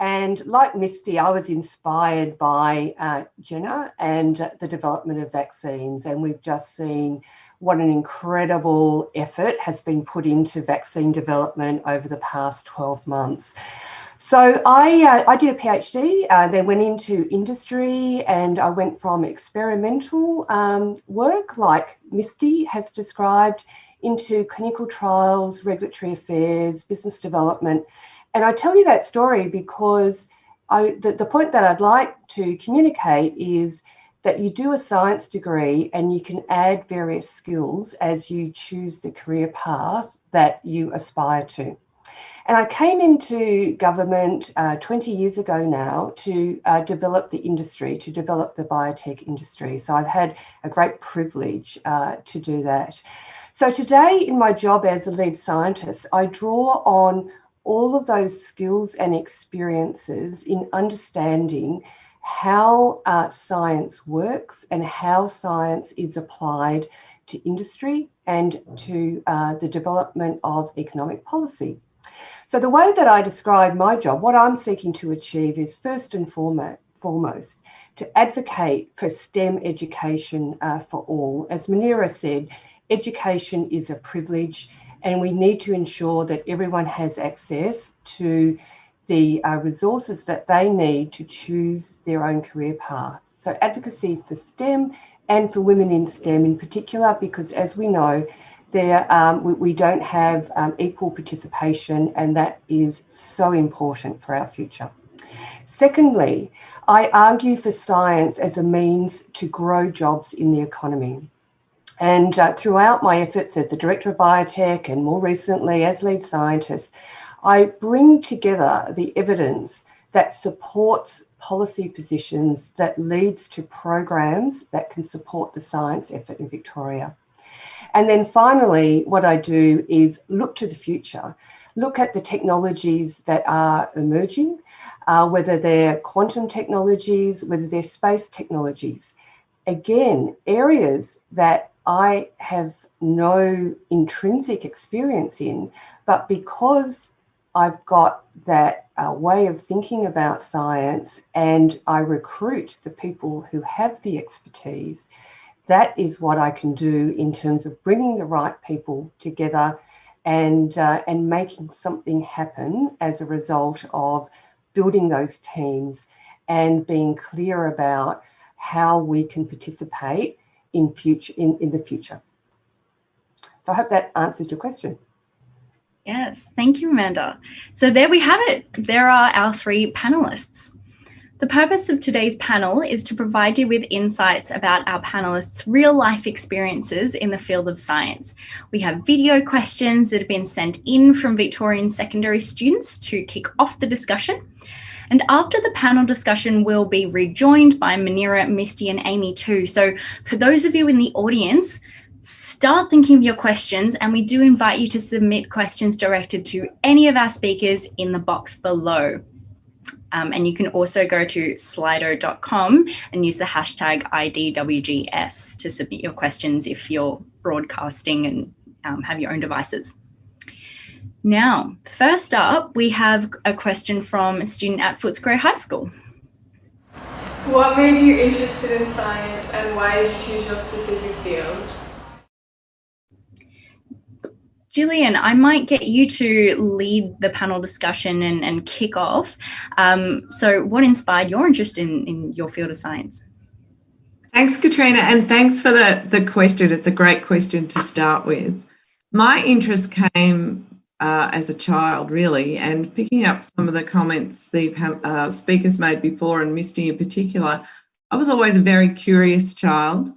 And like Misty, I was inspired by uh, Jenner and the development of vaccines, and we've just seen what an incredible effort has been put into vaccine development over the past 12 months. So I, uh, I did a PhD, uh, then went into industry and I went from experimental um, work like Misty has described into clinical trials, regulatory affairs, business development. And I tell you that story because I, the, the point that I'd like to communicate is that you do a science degree and you can add various skills as you choose the career path that you aspire to. And I came into government uh, 20 years ago now to uh, develop the industry, to develop the biotech industry. So I've had a great privilege uh, to do that. So today in my job as a lead scientist, I draw on all of those skills and experiences in understanding how uh, science works and how science is applied to industry and to uh, the development of economic policy. So the way that I describe my job, what I'm seeking to achieve is first and foremost to advocate for STEM education uh, for all. As Muneera said, education is a privilege and we need to ensure that everyone has access to the uh, resources that they need to choose their own career path. So advocacy for STEM and for women in STEM in particular, because as we know, there um, we, we, don't have um, equal participation and that is so important for our future. Secondly, I argue for science as a means to grow jobs in the economy. And uh, throughout my efforts as the Director of Biotech and more recently as lead scientist, I bring together the evidence that supports policy positions that leads to programs that can support the science effort in Victoria. And then finally, what I do is look to the future, look at the technologies that are emerging, uh, whether they're quantum technologies, whether they're space technologies. Again, areas that I have no intrinsic experience in, but because I've got that uh, way of thinking about science and I recruit the people who have the expertise, that is what I can do in terms of bringing the right people together and, uh, and making something happen as a result of building those teams and being clear about how we can participate in, future, in, in the future. So I hope that answers your question. Yes, thank you, Amanda. So there we have it. There are our three panelists. The purpose of today's panel is to provide you with insights about our panelists' real life experiences in the field of science. We have video questions that have been sent in from Victorian secondary students to kick off the discussion. And after the panel discussion, we'll be rejoined by Muneera, Misty and Amy too. So for those of you in the audience, start thinking of your questions and we do invite you to submit questions directed to any of our speakers in the box below. Um, and you can also go to slido.com and use the hashtag IDWGS to submit your questions if you're broadcasting and um, have your own devices. Now, first up, we have a question from a student at Footscray High School. What made you interested in science and why did you choose your specific field? Gillian, I might get you to lead the panel discussion and, and kick off. Um, so what inspired your interest in, in your field of science? Thanks, Catriona, and thanks for the, the question. It's a great question to start with. My interest came uh, as a child, really, and picking up some of the comments the uh, speakers made before, and Misty in particular, I was always a very curious child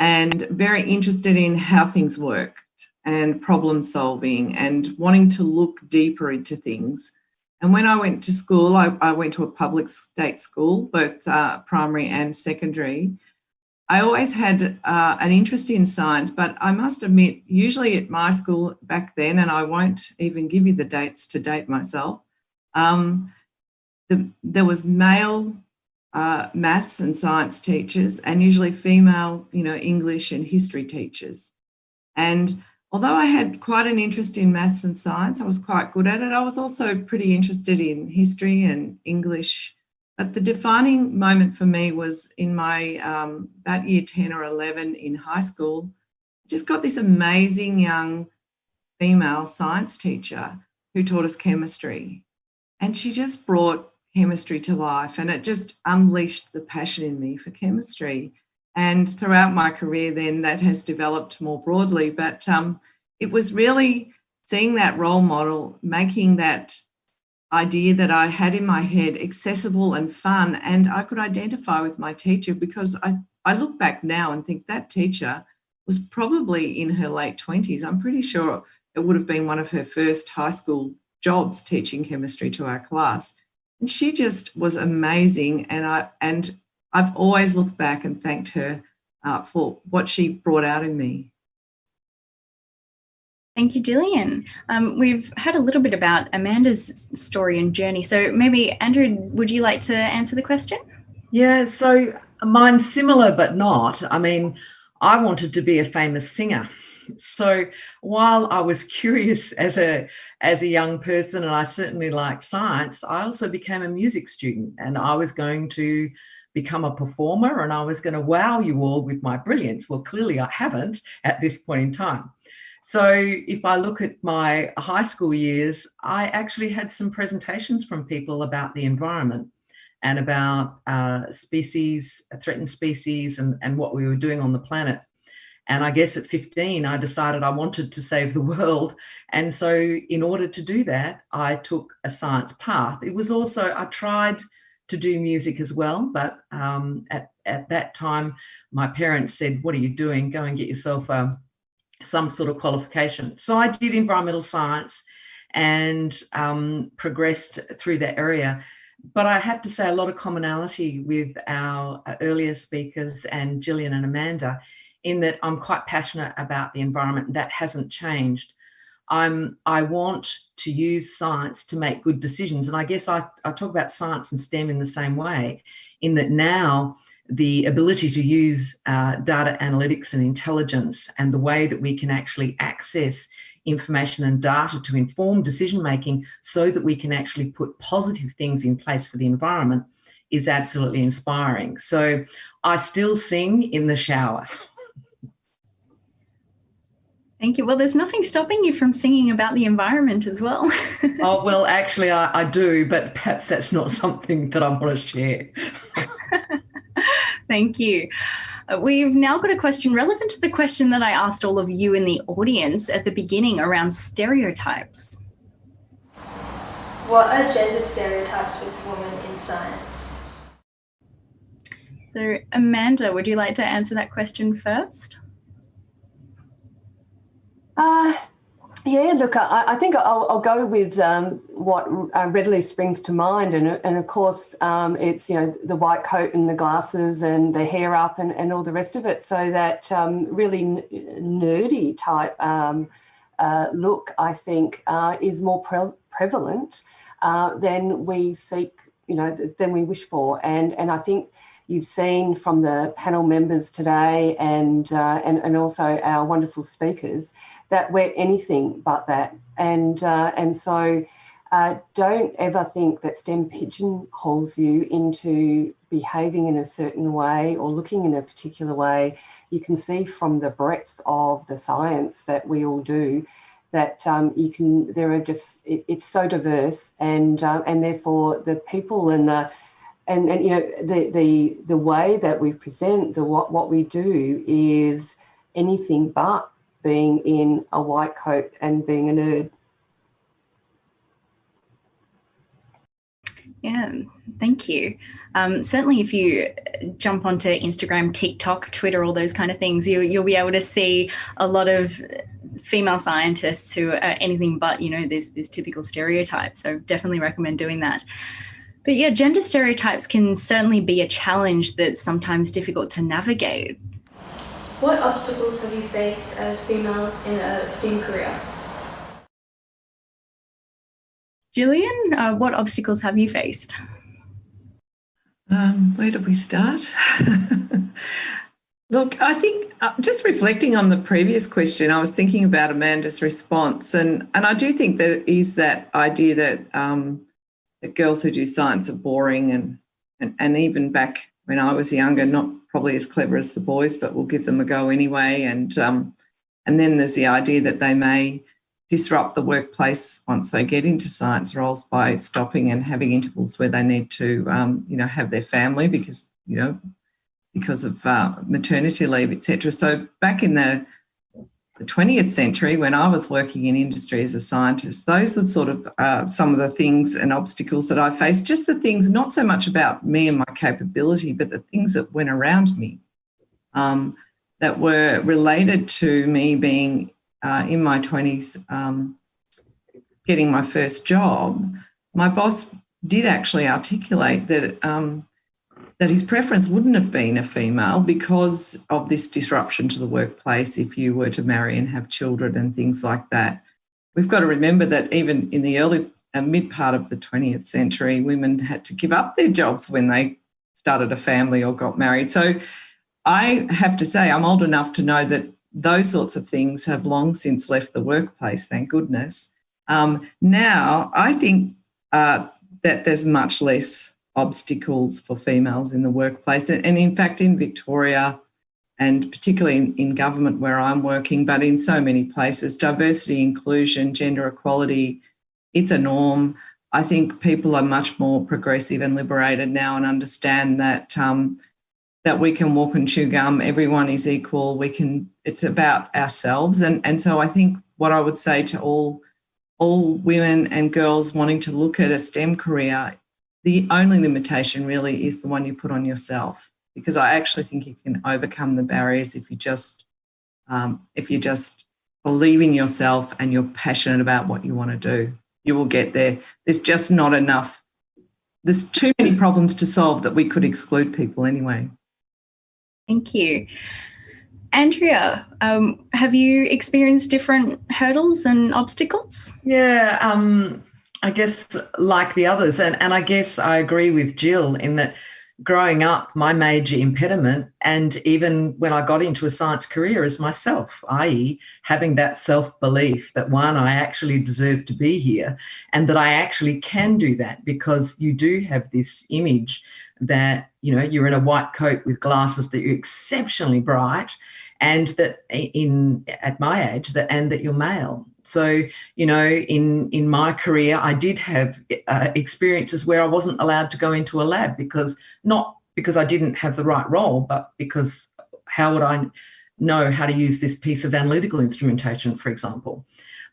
and very interested in how things worked and problem solving and wanting to look deeper into things. And when I went to school, I, I went to a public state school, both uh, primary and secondary. I always had uh, an interest in science, but I must admit, usually at my school back then, and I won't even give you the dates to date myself, um, the, there was male uh, maths and science teachers and usually female, you know, English and history teachers. And although I had quite an interest in maths and science, I was quite good at it. I was also pretty interested in history and English. But the defining moment for me was in my um, about year 10 or 11 in high school. Just got this amazing young female science teacher who taught us chemistry. And she just brought chemistry to life and it just unleashed the passion in me for chemistry. And throughout my career then that has developed more broadly, but um, it was really seeing that role model, making that idea that I had in my head accessible and fun and I could identify with my teacher because I, I look back now and think that teacher was probably in her late 20s. I'm pretty sure it would have been one of her first high school jobs teaching chemistry to our class. And she just was amazing. And I and I've always looked back and thanked her uh, for what she brought out in me. Thank you, Gillian. Um, we've had a little bit about Amanda's story and journey. So maybe, Andrea, would you like to answer the question? Yeah, so mine's similar but not. I mean, I wanted to be a famous singer. So while I was curious as a as a young person and I certainly liked science, I also became a music student and I was going to become a performer and I was going to wow you all with my brilliance. Well, clearly I haven't at this point in time. So if I look at my high school years, I actually had some presentations from people about the environment and about uh, species, threatened species and, and what we were doing on the planet. And I guess at 15, I decided I wanted to save the world. And so in order to do that, I took a science path. It was also, I tried to do music as well, but um, at, at that time, my parents said, what are you doing? Go and get yourself a, some sort of qualification. So I did environmental science and um, progressed through that area. But I have to say a lot of commonality with our earlier speakers and Gillian and Amanda in that I'm quite passionate about the environment. That hasn't changed. I'm, I want to use science to make good decisions. And I guess I, I talk about science and STEM in the same way, in that now the ability to use uh, data analytics and intelligence and the way that we can actually access information and data to inform decision making so that we can actually put positive things in place for the environment is absolutely inspiring. So I still sing in the shower. Thank you. Well, there's nothing stopping you from singing about the environment as well. oh, well, actually, I, I, do, but perhaps that's not something that I want to share. Thank you. Uh, we've now got a question relevant to the question that I asked all of you in the audience at the beginning around stereotypes. What are gender stereotypes with women in science? So, Amanda, would you like to answer that question first? Uh, yeah, look, I, I think I'll, I'll, go with um, what uh, readily springs to mind. And, and of course, um, it's, you know, the white coat and the glasses and the hair up and, and all the rest of it. So that um, really nerdy type um, uh, look, I think, uh, is more pre prevalent uh, than we seek, you know, than we wish for. And, and I think you've seen from the panel members today and, uh, and, and also our wonderful speakers that we're anything but that. And, uh, and so uh, don't ever think that STEM pigeonholes you into behaving in a certain way or looking in a particular way. You can see from the breadth of the science that we all do that um, you can, there are just, it, it's so diverse and, uh, and therefore the people and the, and, and you know, the, the, the way that we present the, what, what we do is anything but being in a white coat and being a nerd. Yeah, thank you. Um, certainly, if you jump onto Instagram, TikTok, Twitter, all those kind of things, you, you'll be able to see a lot of female scientists who are anything but, you know, this this typical stereotype. So definitely recommend doing that. But yeah, gender stereotypes can certainly be a challenge that's sometimes difficult to navigate. What obstacles have you faced as females in a STEAM career? Gillian, uh, what obstacles have you faced? Um, where do we start? Look, I think uh, just reflecting on the previous question, I was thinking about Amanda's response, and and I do think there is that idea that um, that girls who do science are boring, and, and and even back when I was younger, not probably as clever as the boys, but we'll give them a go anyway. And um, and then there's the idea that they may disrupt the workplace once they get into science roles by stopping and having intervals where they need to, um, you know, have their family because, you know, because of uh, maternity leave, etc. So back in the, the 20th century, when I was working in industry as a scientist, those were sort of uh, some of the things and obstacles that I faced. Just the things, not so much about me and my capability, but the things that went around me um, that were related to me being uh, in my 20s um, getting my first job, my boss did actually articulate that um, that his preference wouldn't have been a female because of this disruption to the workplace if you were to marry and have children and things like that. We've got to remember that even in the early uh, mid part of the 20th century, women had to give up their jobs when they started a family or got married. So I have to say, I'm old enough to know that those sorts of things have long since left the workplace, thank goodness. Um, now, I think uh, that there's much less obstacles for females in the workplace. And, in fact, in Victoria, and particularly in, in, government where I'm working, but in so many places, diversity, inclusion, gender equality, it's a norm. I think people are much more progressive and liberated now and understand that um, that we can walk and chew gum, everyone is equal, we can, it's about ourselves. And, and so I think what I would say to all, all women and girls wanting to look at a STEM career, the only limitation really is the one you put on yourself, because I actually think you can overcome the barriers if you just, um, if you just believe in yourself and you're passionate about what you want to do, you will get there. There's just not enough, there's too many problems to solve that we could exclude people anyway. Thank you. Andrea, um, have you experienced different hurdles and obstacles? Yeah, um, I guess like the others, and, and I guess I agree with Jill in that growing up, my major impediment, and even when I got into a science career, is myself, i.e., having that self belief that one, I actually deserve to be here, and that I actually can do that because you do have this image that you know you're in a white coat with glasses that you're exceptionally bright and that in at my age that and that you're male so you know in in my career i did have uh, experiences where i wasn't allowed to go into a lab because not because i didn't have the right role but because how would i know how to use this piece of analytical instrumentation for example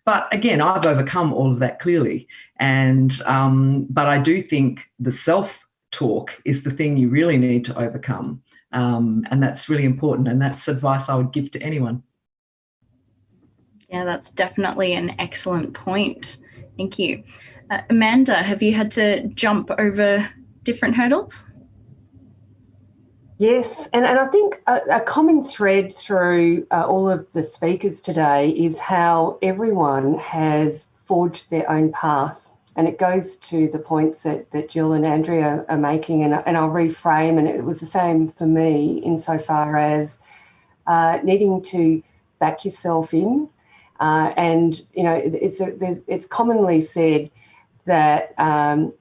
but again i've overcome all of that clearly and um, but i do think the self talk is the thing you really need to overcome. Um, and that's really important. And that's advice I would give to anyone. Yeah, that's definitely an excellent point. Thank you. Uh, Amanda, have you had to jump over different hurdles? Yes, and, and I think a, a common thread through uh, all of the speakers today is how everyone has forged their own path and it goes to the points that, that Jill and Andrea are making, and, and I'll reframe, and it was the same for me insofar as uh, needing to back yourself in. Uh, and, you know, it's, a, it's commonly said that, um,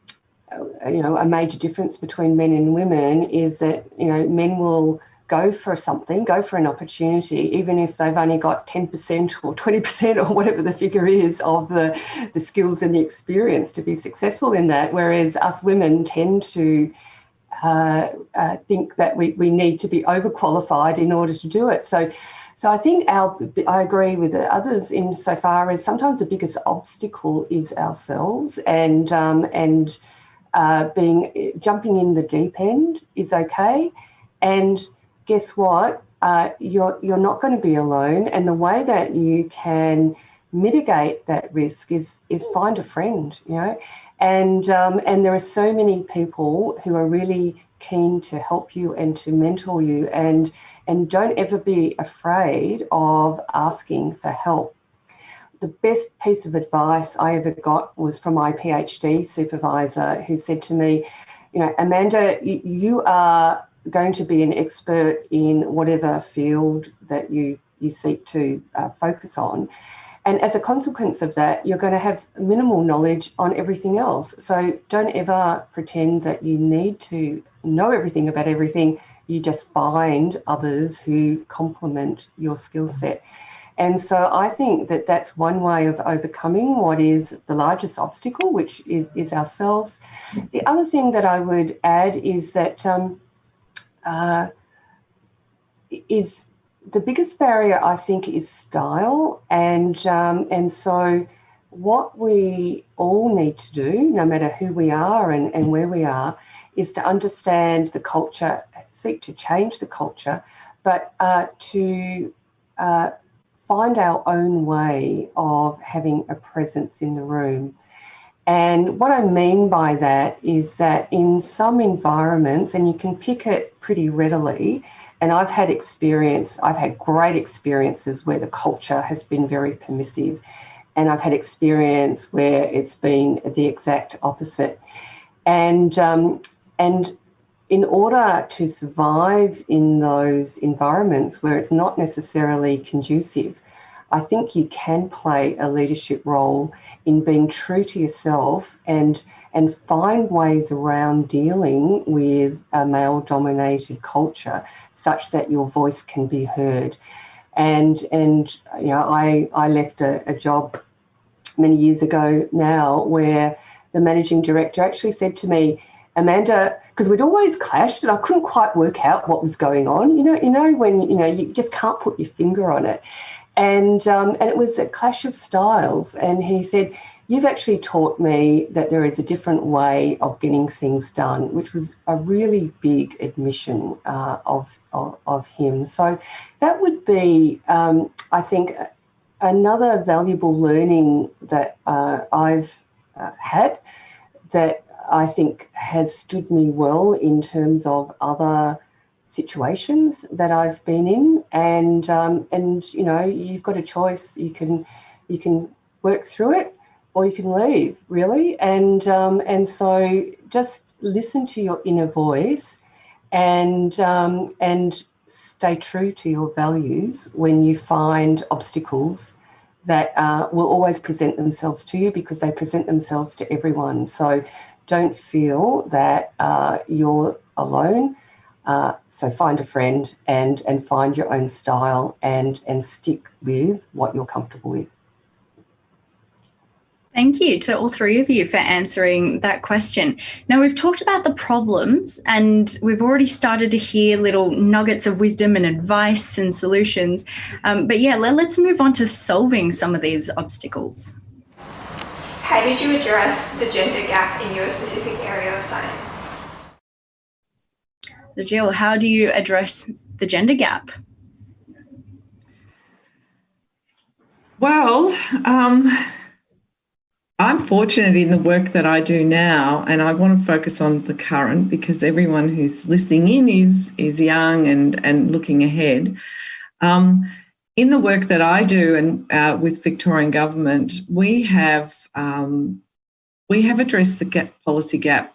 you know, a major difference between men and women is that, you know, men will go for something, go for an opportunity, even if they've only got 10% or 20% or whatever the figure is of the, the skills and the experience to be successful in that. Whereas us women tend to uh, uh, think that we, we need to be overqualified in order to do it. So, So I think our, I agree with the others insofar as sometimes the biggest obstacle is ourselves and, um, and uh, being jumping in the deep end is okay. And guess what? Uh, you're, you're not going to be alone. And the way that you can mitigate that risk is, is find a friend, you know, and, um, and there are so many people who are really keen to help you and to mentor you and, and don't ever be afraid of asking for help. The best piece of advice I ever got was from my PhD supervisor who said to me, you know, Amanda, you, are going to be an expert in whatever field that you, you seek to uh, focus on. And as a consequence of that, you're going to have minimal knowledge on everything else. So don't ever pretend that you need to know everything about everything. You just find others who complement your skill set. And so I think that that's one way of overcoming what is the largest obstacle, which is, is ourselves. The other thing that I would add is that um, uh, is the biggest barrier, I think, is style. And, um, and so what we all need to do, no matter who we are and, and where we are, is to understand the culture, seek to change the culture, but uh, to uh, find our own way of having a presence in the room. And what I mean by that is that in some environments, and you can pick it pretty readily, and I've had experience, I've had great experiences where the culture has been very permissive. And I've had experience where it's been the exact opposite. And, um, and in order to survive in those environments where it's not necessarily conducive, I think you can play a leadership role in being true to yourself and and find ways around dealing with a male dominated culture such that your voice can be heard. And and you know, I I left a, a job many years ago now where the managing director actually said to me, Amanda, because we'd always clashed and I couldn't quite work out what was going on. You know, you know when you know you just can't put your finger on it and um, and it was a clash of styles. And he said, "You've actually taught me that there is a different way of getting things done," which was a really big admission uh, of, of, of him. So that would be, um, I think, another valuable learning that uh, I've uh, had that I think has stood me well in terms of other situations that I've been in, and um, and you know you've got a choice. You can you can work through it, or you can leave really. And um, and so just listen to your inner voice, and um, and stay true to your values when you find obstacles that uh, will always present themselves to you because they present themselves to everyone. So don't feel that uh, you're alone uh, so find a friend and and find your own style and and stick with what you're comfortable with. Thank you to all three of you for answering that question. Now, we've talked about the problems and we've already started to hear little nuggets of wisdom and advice and solutions. Um, but yeah, let, let's move on to solving some of these obstacles. How did you address the gender gap in your specific area of science? Jill, how do you address the gender gap? Well, um, I'm fortunate in the work that I do now, and I want to focus on the current because everyone who's listening in is is young and and looking ahead. Um, in the work that I do and uh, with Victorian government, we have um, we have addressed the gap, policy gap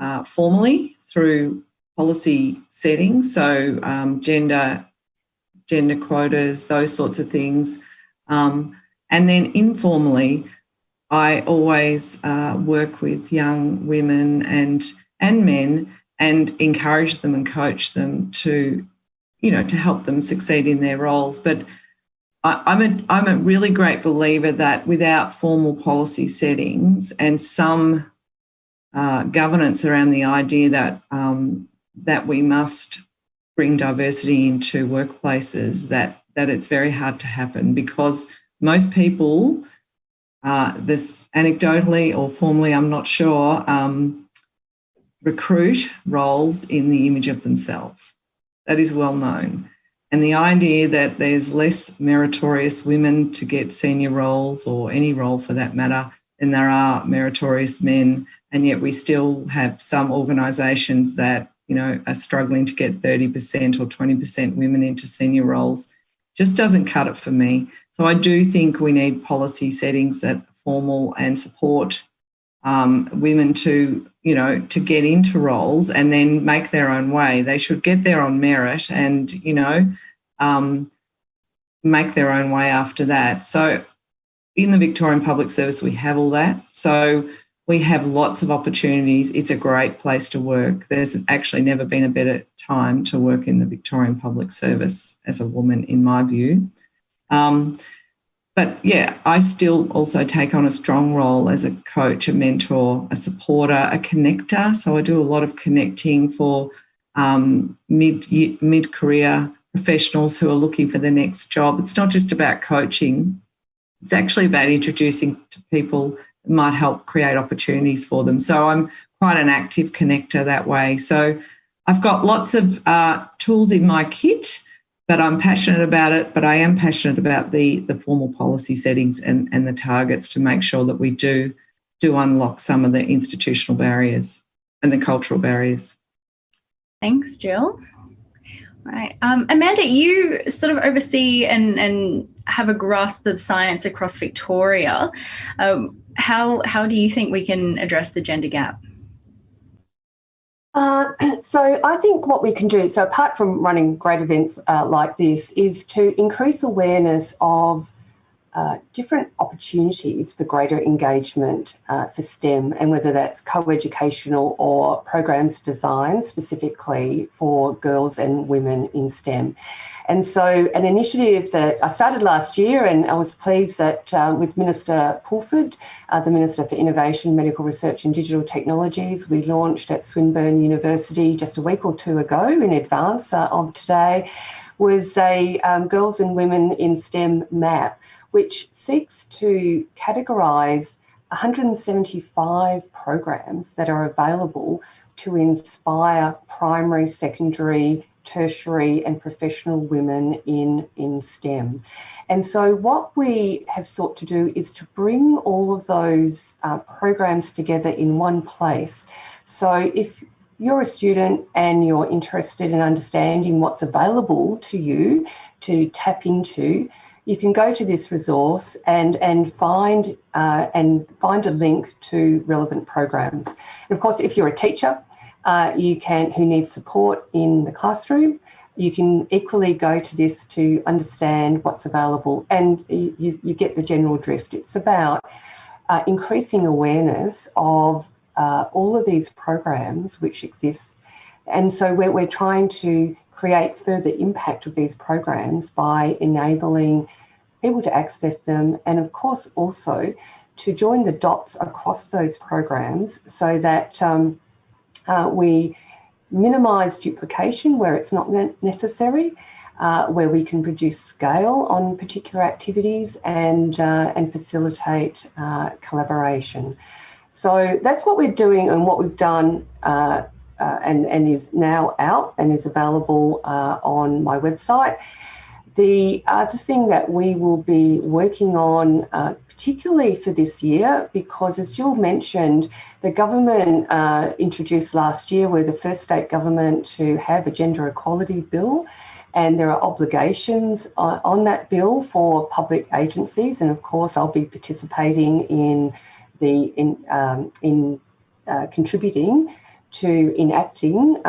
uh, formally through policy settings, so um, gender, gender quotas, those sorts of things. Um, and then informally, I always uh, work with young women and and men and encourage them and coach them to, you know, to help them succeed in their roles. But I, am a I'm a really great believer that without formal policy settings and some uh, governance around the idea that um, that we must bring diversity into workplaces that that it's very hard to happen because most people, uh, this anecdotally or formally, I'm not sure, um, recruit roles in the image of themselves. That is well known. And the idea that there's less meritorious women to get senior roles or any role for that matter than there are meritorious men. And yet we still have some organisations that, you know, are struggling to get 30% or 20% women into senior roles just doesn't cut it for me. So I do think we need policy settings that formal and support um, women to, you know, to get into roles and then make their own way. They should get there on merit and, you know, um, make their own way after that. So in the Victorian Public Service, we have all that. So we have lots of opportunities. It's a great place to work. There's actually never been a better time to work in the Victorian Public Service as a woman, in my view. Um, but yeah, I still also take on a strong role as a coach, a mentor, a supporter, a connector. So I do a lot of connecting for um, mid mid career professionals who are looking for the next job. It's not just about coaching; it's actually about introducing to people might help create opportunities for them. So I'm quite an active connector that way. So I've got lots of uh, tools in my kit, but I'm passionate about it. But I am passionate about the the formal policy settings and and the targets to make sure that we do do unlock some of the institutional barriers and the cultural barriers. Thanks, Jill. Right. Um, Amanda, you sort of oversee and, and have a grasp of science across Victoria. Um, how, how do you think we can address the gender gap? Uh, so I think what we can do, so apart from running great events uh, like this, is to increase awareness of uh, different opportunities for greater engagement uh, for STEM and whether that's co-educational or programs designed specifically for girls and women in STEM. And so an initiative that I started last year and I was pleased that uh, with Minister Pulford, uh, the Minister for Innovation, Medical Research and Digital Technologies, we launched at Swinburne University just a week or two ago in advance uh, of today, was a um, Girls and Women in STEM map which seeks to categorise 175 programs that are available to inspire primary, secondary, tertiary and professional women in, in STEM. And so what we have sought to do is to bring all of those uh, programs together in one place. So if you're a student and you're interested in understanding what's available to you to tap into, you can go to this resource and and find uh, and find a link to relevant programs. And of course, if you're a teacher, uh, you can who needs support in the classroom, you can equally go to this to understand what's available, and you, you get the general drift. It's about uh, increasing awareness of uh, all of these programs which exist, and so we're, we're trying to create further impact of these programs by enabling people to access them and of course also to join the dots across those programs so that um, uh, we minimise duplication where it's not necessary, uh, where we can produce scale on particular activities and, uh, and facilitate uh, collaboration. So that's what we're doing and what we've done uh, uh, and, and is now out and is available uh, on my website. The other thing that we will be working on, uh, particularly for this year, because as Jill mentioned, the government uh, introduced last year, we're the first state government to have a gender equality bill, and there are obligations on, on that bill for public agencies. And of course, I'll be participating in the in um, in uh, contributing to enacting uh,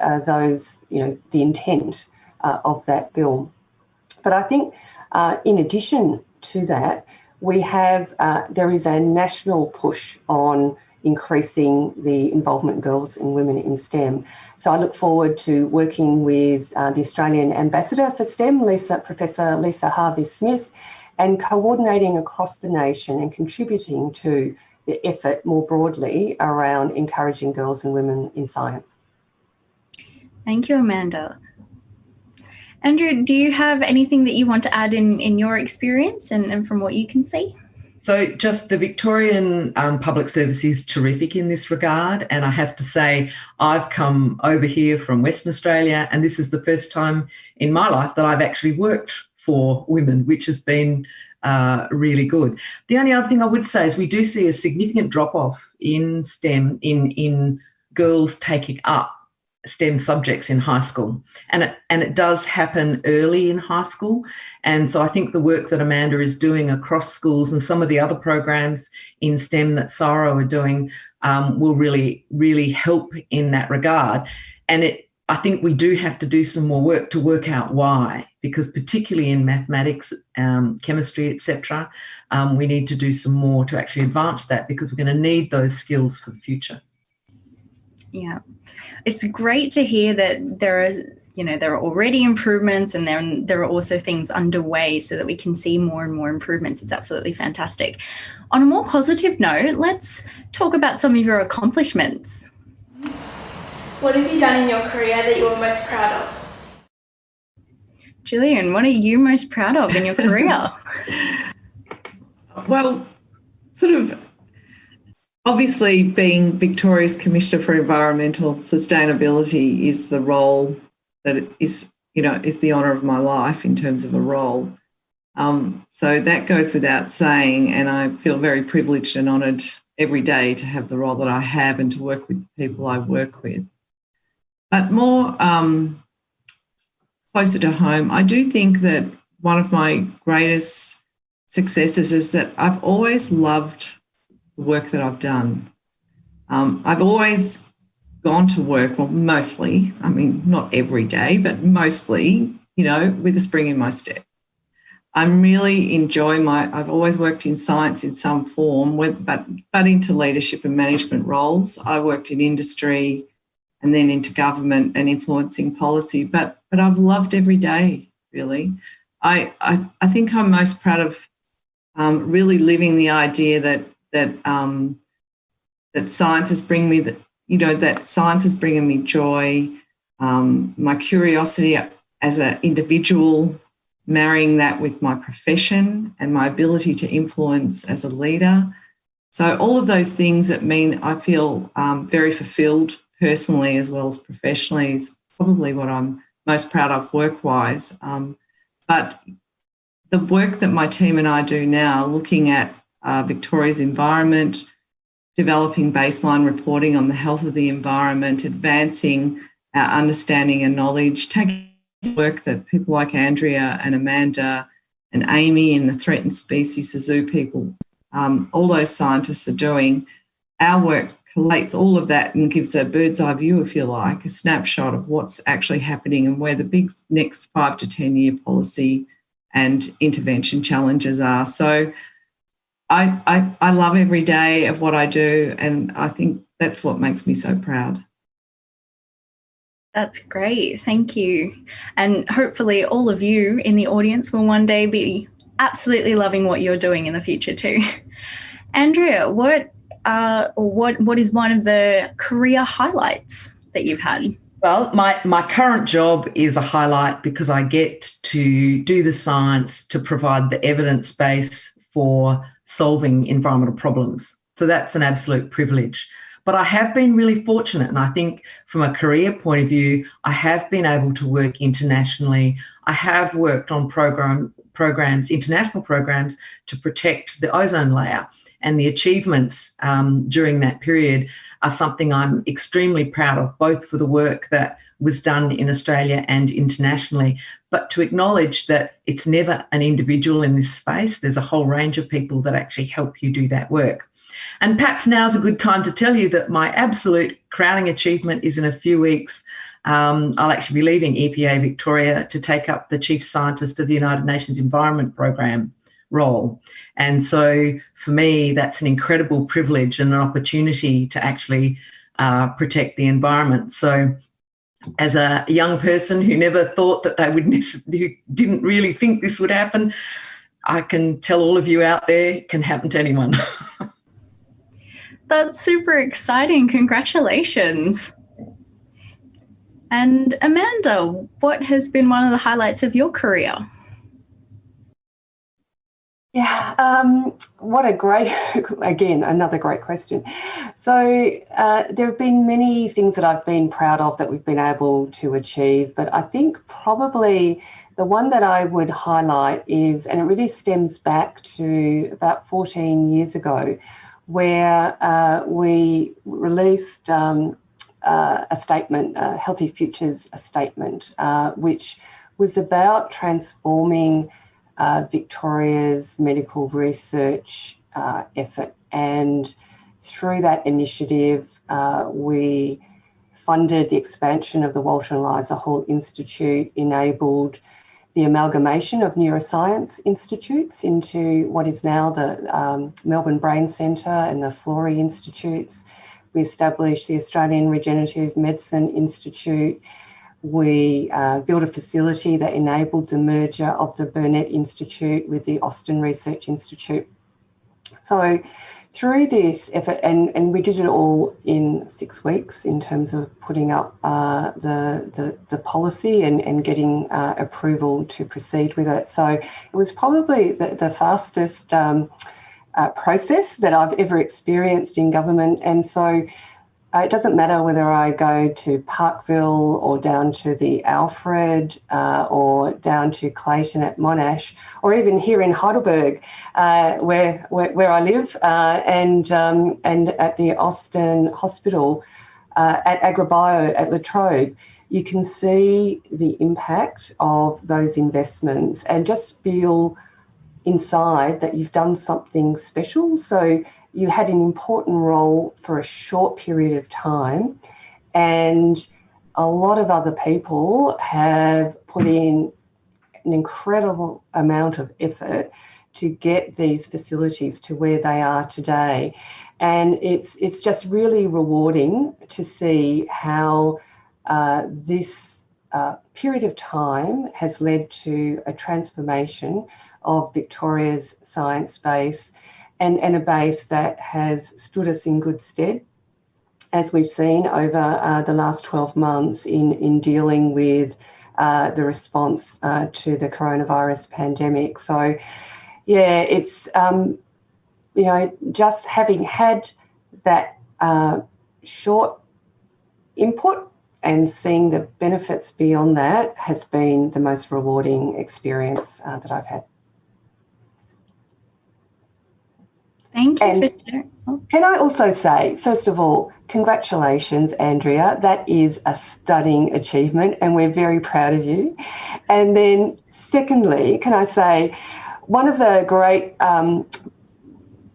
uh, those, you know, the intent uh, of that bill. But I think in addition to that, we have, there is a national push on increasing the involvement of girls and women in STEM. So I look forward to working with uh, the Australian Ambassador for STEM, Lisa, Professor Lisa Harvey-Smith, and coordinating across the nation and contributing to the effort more broadly around encouraging girls and women in science. Thank you, Amanda. Andrew, do you have anything that you want to add in, in your experience and, and from what you can see? So, just the Victorian um, public service is terrific in this regard. And I have to say, I've come over here from Western Australia, and this is the first time in my life that I've actually worked for women, which has been uh, really good. The only other thing I would say is we do see a significant drop off in STEM in in girls taking up STEM subjects in high school, and it and it does happen early in high school. And so I think the work that Amanda is doing across schools and some of the other programs in STEM that CSIRO are doing um, will really really help in that regard. And it I think we do have to do some more work to work out why, because particularly in mathematics, um, chemistry, etc., um, we need to do some more to actually advance that because we're going to need those skills for the future. Yeah, it's great to hear that there are you know there are already improvements and then there are also things underway so that we can see more and more improvements it's absolutely fantastic on a more positive note let's talk about some of your accomplishments what have you done in your career that you are most proud of Gillian, what are you most proud of in your career? well, sort of Obviously, being Victoria's Commissioner for Environmental Sustainability is the role that is, you know, is the honour of my life in terms of a role. Um, so that goes without saying, and I feel very privileged and honoured every day to have the role that I have and to work with the people I work with. But more um, closer to home, I do think that one of my greatest successes is that I've always loved the work that I've done. Um, I've always gone to work, well, mostly, I mean, not every day, but mostly, you know, with a spring in my step. I'm really enjoying my, I've always worked in science in some form, but, but into leadership and management roles. I worked in industry and then into government and influencing policy, but, but I've loved every day, really. I, I, I think I'm most proud of um, really living the idea that that um, that science is bringing me that you know that science is bringing me joy. Um, my curiosity as an individual, marrying that with my profession and my ability to influence as a leader. So all of those things that mean I feel um, very fulfilled personally as well as professionally is probably what I'm most proud of work-wise. Um, but the work that my team and I do now, looking at uh, Victoria's environment, developing baseline reporting on the health of the environment, advancing our understanding and knowledge, taking work that people like Andrea and Amanda and Amy and the threatened species, the zoo people, um, all those scientists are doing. Our work collates all of that and gives a bird's eye view, if you like, a snapshot of what's actually happening and where the big next five to 10 year policy and intervention challenges are. So I, I, I love every day of what I do, and I think that's what makes me so proud. That's great. Thank you. And hopefully, all of you in the audience will one day be absolutely loving what you're doing in the future too. Andrea, what uh, what what is one of the career highlights that you've had? Well, my, my current job is a highlight because I get to do the science to provide the evidence base for solving environmental problems. So that's an absolute privilege. But I have been really fortunate, and I think from a career point of view, I have been able to work internationally. I have worked on program programs, international programs, to protect the ozone layer, and the achievements um, during that period are something I'm extremely proud of, both for the work that was done in Australia and internationally, but to acknowledge that it's never an individual in this space. There's a whole range of people that actually help you do that work. And perhaps now's a good time to tell you that my absolute crowning achievement is in a few weeks. Um, I'll actually be leaving EPA Victoria to take up the Chief Scientist of the United Nations Environment Programme role. And so for me, that's an incredible privilege and an opportunity to actually uh, protect the environment. So as a young person who never thought that they would, who didn't really think this would happen, I can tell all of you out there, it can happen to anyone. That's super exciting. Congratulations. And Amanda, what has been one of the highlights of your career? Yeah, um, what a great, again, another great question. So, uh, there have been many things that I've been proud of that we've been able to achieve, but I think probably the one that I would highlight is, and it really stems back to about 14 years ago, where uh, we released um, uh, a statement, uh, Healthy Futures, a statement, uh, which was about transforming uh, Victoria's medical research uh, effort. And through that initiative, uh, we funded the expansion of the Walter and Eliza Hall Institute, enabled the amalgamation of neuroscience institutes into what is now the um, Melbourne Brain Centre and the Florey Institutes. We established the Australian Regenerative Medicine Institute we uh, built a facility that enabled the merger of the Burnet Institute with the Austin Research Institute. So through this effort, and, and we did it all in six weeks in terms of putting up uh, the, the, the, policy and, and getting uh, approval to proceed with it. So it was probably the, the fastest um, uh, process that I've ever experienced in government. And so it doesn't matter whether I go to Parkville or down to the Alfred uh, or down to Clayton at Monash or even here in Heidelberg uh, where, where, where, I live uh, and, um, and at the Austin Hospital uh, at AgriBio at La Trobe, you can see the impact of those investments and just feel inside that you've done something special. So you had an important role for a short period of time and a lot of other people have put in an incredible amount of effort to get these facilities to where they are today. And it's it's just really rewarding to see how uh, this uh, period of time has led to a transformation of Victoria's science base and, and a base that has stood us in good stead as we've seen over uh, the last 12 months in, in dealing with uh, the response uh, to the coronavirus pandemic. So, yeah, it's, um, you know, just having had that uh, short input and seeing the benefits beyond that has been the most rewarding experience uh, that I've had. Thank you. And oh. can I also say, first of all, congratulations, Andrea. That is a stunning achievement, and we're very proud of you. And then, secondly, can I say, one of the great um,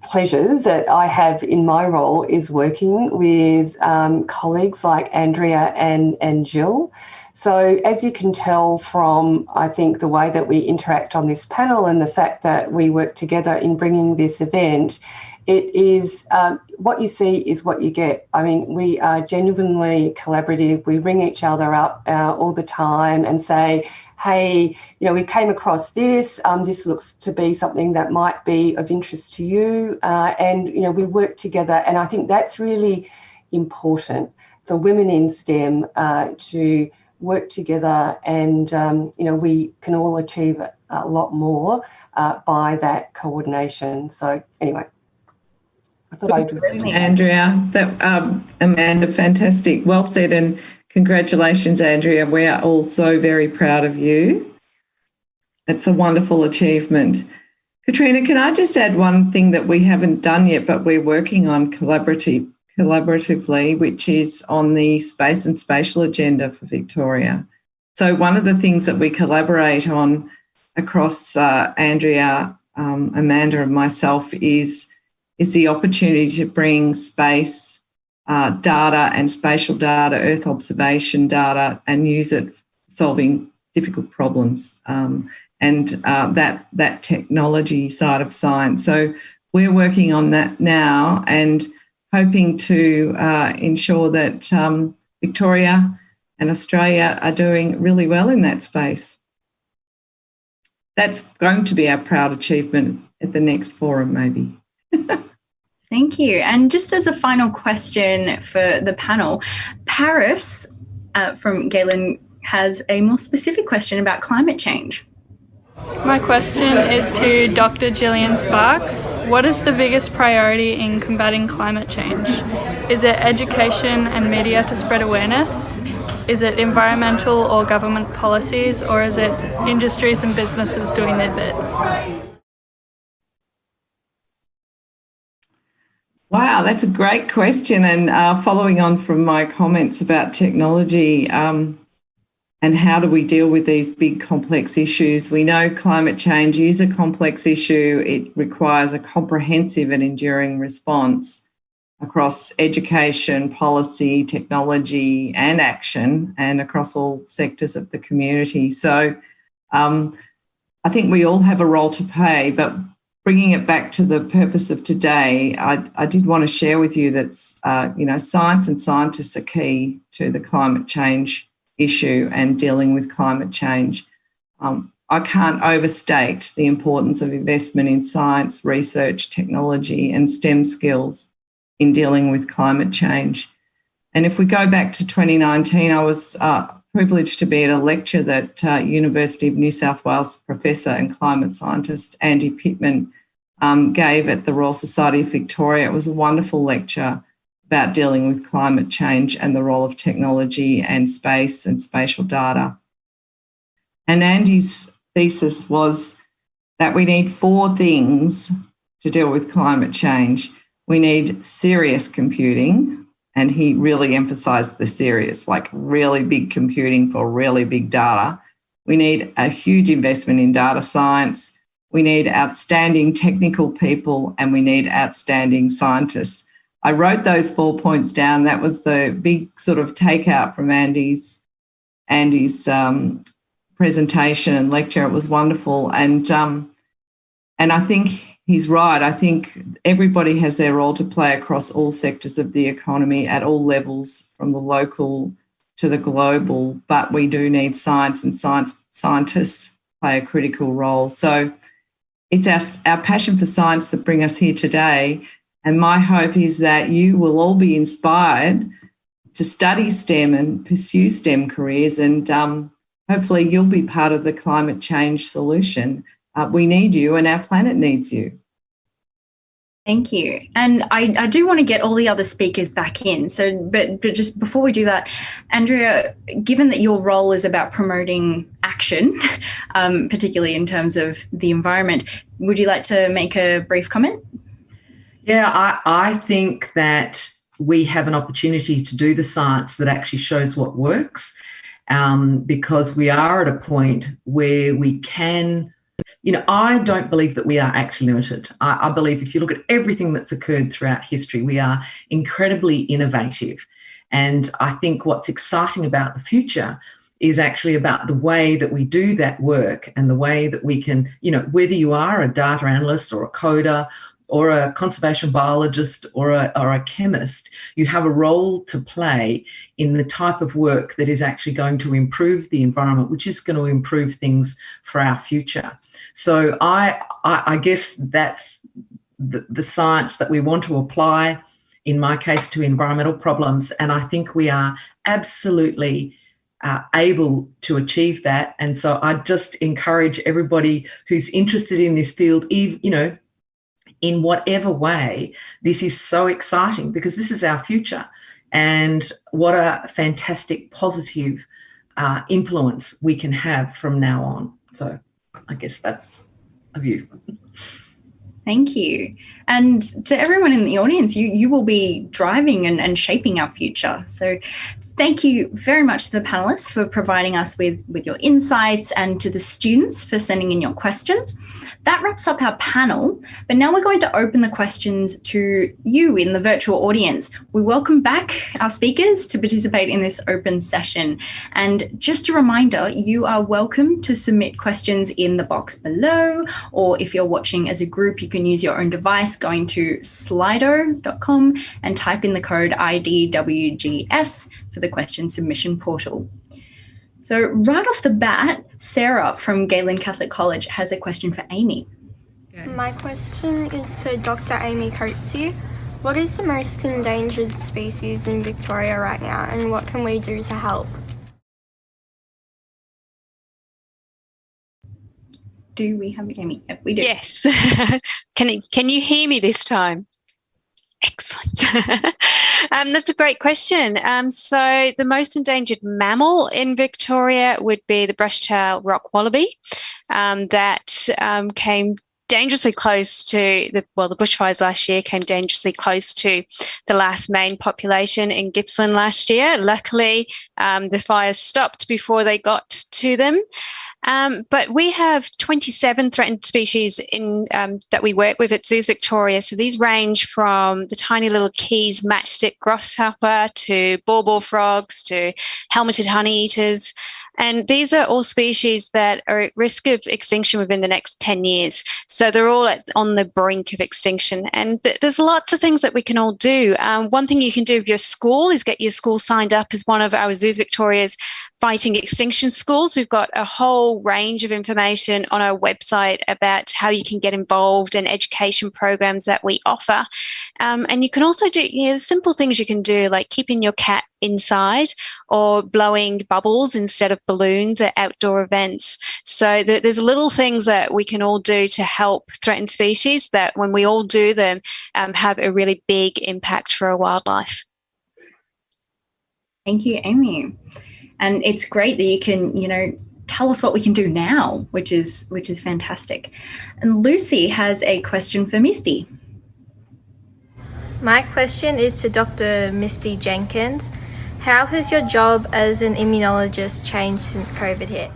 pleasures that I have in my role is working with um, colleagues like Andrea and, and Jill. So, as you can tell from, I think, the way that we interact on this panel and the fact that we work together in bringing this event, it is um, what you see is what you get. I mean, we are genuinely collaborative. We ring each other up uh, all the time and say, hey, you know, we came across this. Um, this looks to be something that might be of interest to you. Uh, and, you know, we work together. And I think that's really important for women in STEM uh, to work together and um, you know we can all achieve a lot more uh, by that coordination. So anyway. I thought I'd Andrea. That um, Amanda fantastic. Well said and congratulations Andrea. We are all so very proud of you. It's a wonderful achievement. Catriona can I just add one thing that we haven't done yet but we're working on collaborative collaboratively, which is on the space and spatial agenda for Victoria. So one of the things that we collaborate on across uh, Andrea, um, Amanda and myself is, is the opportunity to bring space uh, data and spatial data, Earth observation data, and use it solving difficult problems um, and uh, that, that technology side of science. So we're working on that now and hoping to uh, ensure that um, Victoria and Australia are doing really well in that space. That's going to be our proud achievement at the next forum, maybe. Thank you. And just as a final question for the panel, Paris uh, from Galen has a more specific question about climate change. My question is to Dr. Gillian Sparkes. What is the biggest priority in combating climate change? Is it education and media to spread awareness? Is it environmental or government policies, or is it industries and businesses doing their bit? Wow, that's a great question. And uh, following on from my comments about technology um, and how do we deal with these big complex issues, we know climate change is a complex issue. It requires a comprehensive and enduring response across education, policy, technology, and action, and across all sectors of the community. So um, I think we all have a role to play, but bringing it back to the purpose of today, I, I did want to share with you that, uh, you know, science and scientists are key to the climate change issue and dealing with climate change. Um, I can't overstate the importance of investment in science, research, technology and STEM skills in dealing with climate change. And if we go back to 2019, I was uh, privileged to be at a lecture that uh, University of New South Wales professor and climate scientist Andy Pitman um, gave at the Royal Society of Victoria. It was a wonderful lecture about dealing with climate change and the role of technology and space and spatial data. And Andy's thesis was that we need four things to deal with climate change. We need serious computing, and he really emphasized the serious, like really big computing for really big data. We need a huge investment in data science. We need outstanding technical people and we need outstanding scientists. I wrote those four points down. That was the big sort of takeout from Andy's Andy's um, presentation and lecture. It was wonderful, and um, and I think he's right. I think everybody has their role to play across all sectors of the economy at all levels, from the local to the global. But we do need science, and science scientists play a critical role. So it's our, our passion for science that bring us here today. And my hope is that you will all be inspired to study STEM and pursue STEM careers, and um, hopefully you'll be part of the climate change solution uh, we need you and our planet needs you. Thank you. And I, I do want to get all the other speakers back in. So, but, but just before we do that, Andrea, given that your role is about promoting action, um, particularly in terms of the environment, would you like to make a brief comment? Yeah, I, I think that we have an opportunity to do the science that actually shows what works um, because we are at a point where we can you know, I don't believe that we are actually limited. I, I, believe if you look at everything that's occurred throughout history, we are incredibly innovative. And I think what's exciting about the future is actually about the way that we do that work and the way that we can, you know, whether you are a data analyst or a coder or a conservation biologist or a, or a chemist, you have a role to play in the type of work that is actually going to improve the environment, which is going to improve things for our future. So I, I, I guess that's the, the science that we want to apply, in my case, to environmental problems. And I think we are absolutely uh, able to achieve that. And so I just encourage everybody who's interested in this field, even, you know, in whatever way, this is so exciting because this is our future. And what a fantastic positive uh, influence we can have from now on. So I guess that's a view. Thank you. And to everyone in the audience, you, you will be driving and, and shaping our future. So thank you very much to the panelists for providing us with, with your insights and to the students for sending in your questions. That wraps up our panel, but now we're going to open the questions to you in the virtual audience. We welcome back our speakers to participate in this open session. And just a reminder, you are welcome to submit questions in the box below, or if you're watching as a group, you can use your own device going to slido.com and type in the code IDWGS for the question submission portal. So, right off the bat, Sarah from Galen Catholic College has a question for Amy. My question is to Dr. Amy Coetsee. What is the most endangered species in Victoria right now, and what can we do to help? Do we have Amy? We do. Yes. can, can you hear me this time? Excellent. um, that's a great question. Um, so, the most endangered mammal in Victoria would be the brush-tailed rock wallaby um, that um, came dangerously close to the well the bushfires last year came dangerously close to the last main population in Gippsland last year. Luckily, um, the fires stopped before they got to them. Um, but we have 27 threatened species in um, that we work with at Zoos Victoria. So these range from the tiny little Key's matchstick grasshopper to Baw Baw frogs to helmeted honeyeaters. And these are all species that are at risk of extinction within the next 10 years. So they're all at, on the brink of extinction. And th- there's lots of things that we can all do. Um, one thing you can do with your school is get your school signed up as one of our Zoos Victoria's fighting extinction schools. We've got a whole range of information on our website about how you can get involved and education programs that we offer. Um, and you can also do you know, simple things you can do like keeping your cat inside or blowing bubbles instead of balloons at outdoor events. So th- there's little things that we can all do to help threatened species that when we all do them um, have a really big impact for our wildlife. Thank you, Amy and it's great that you can you know tell us what we can do now which is which is fantastic. And lucy has a question for misty. My question is to dr misty jenkins. How has your job as an immunologist changed since covid hit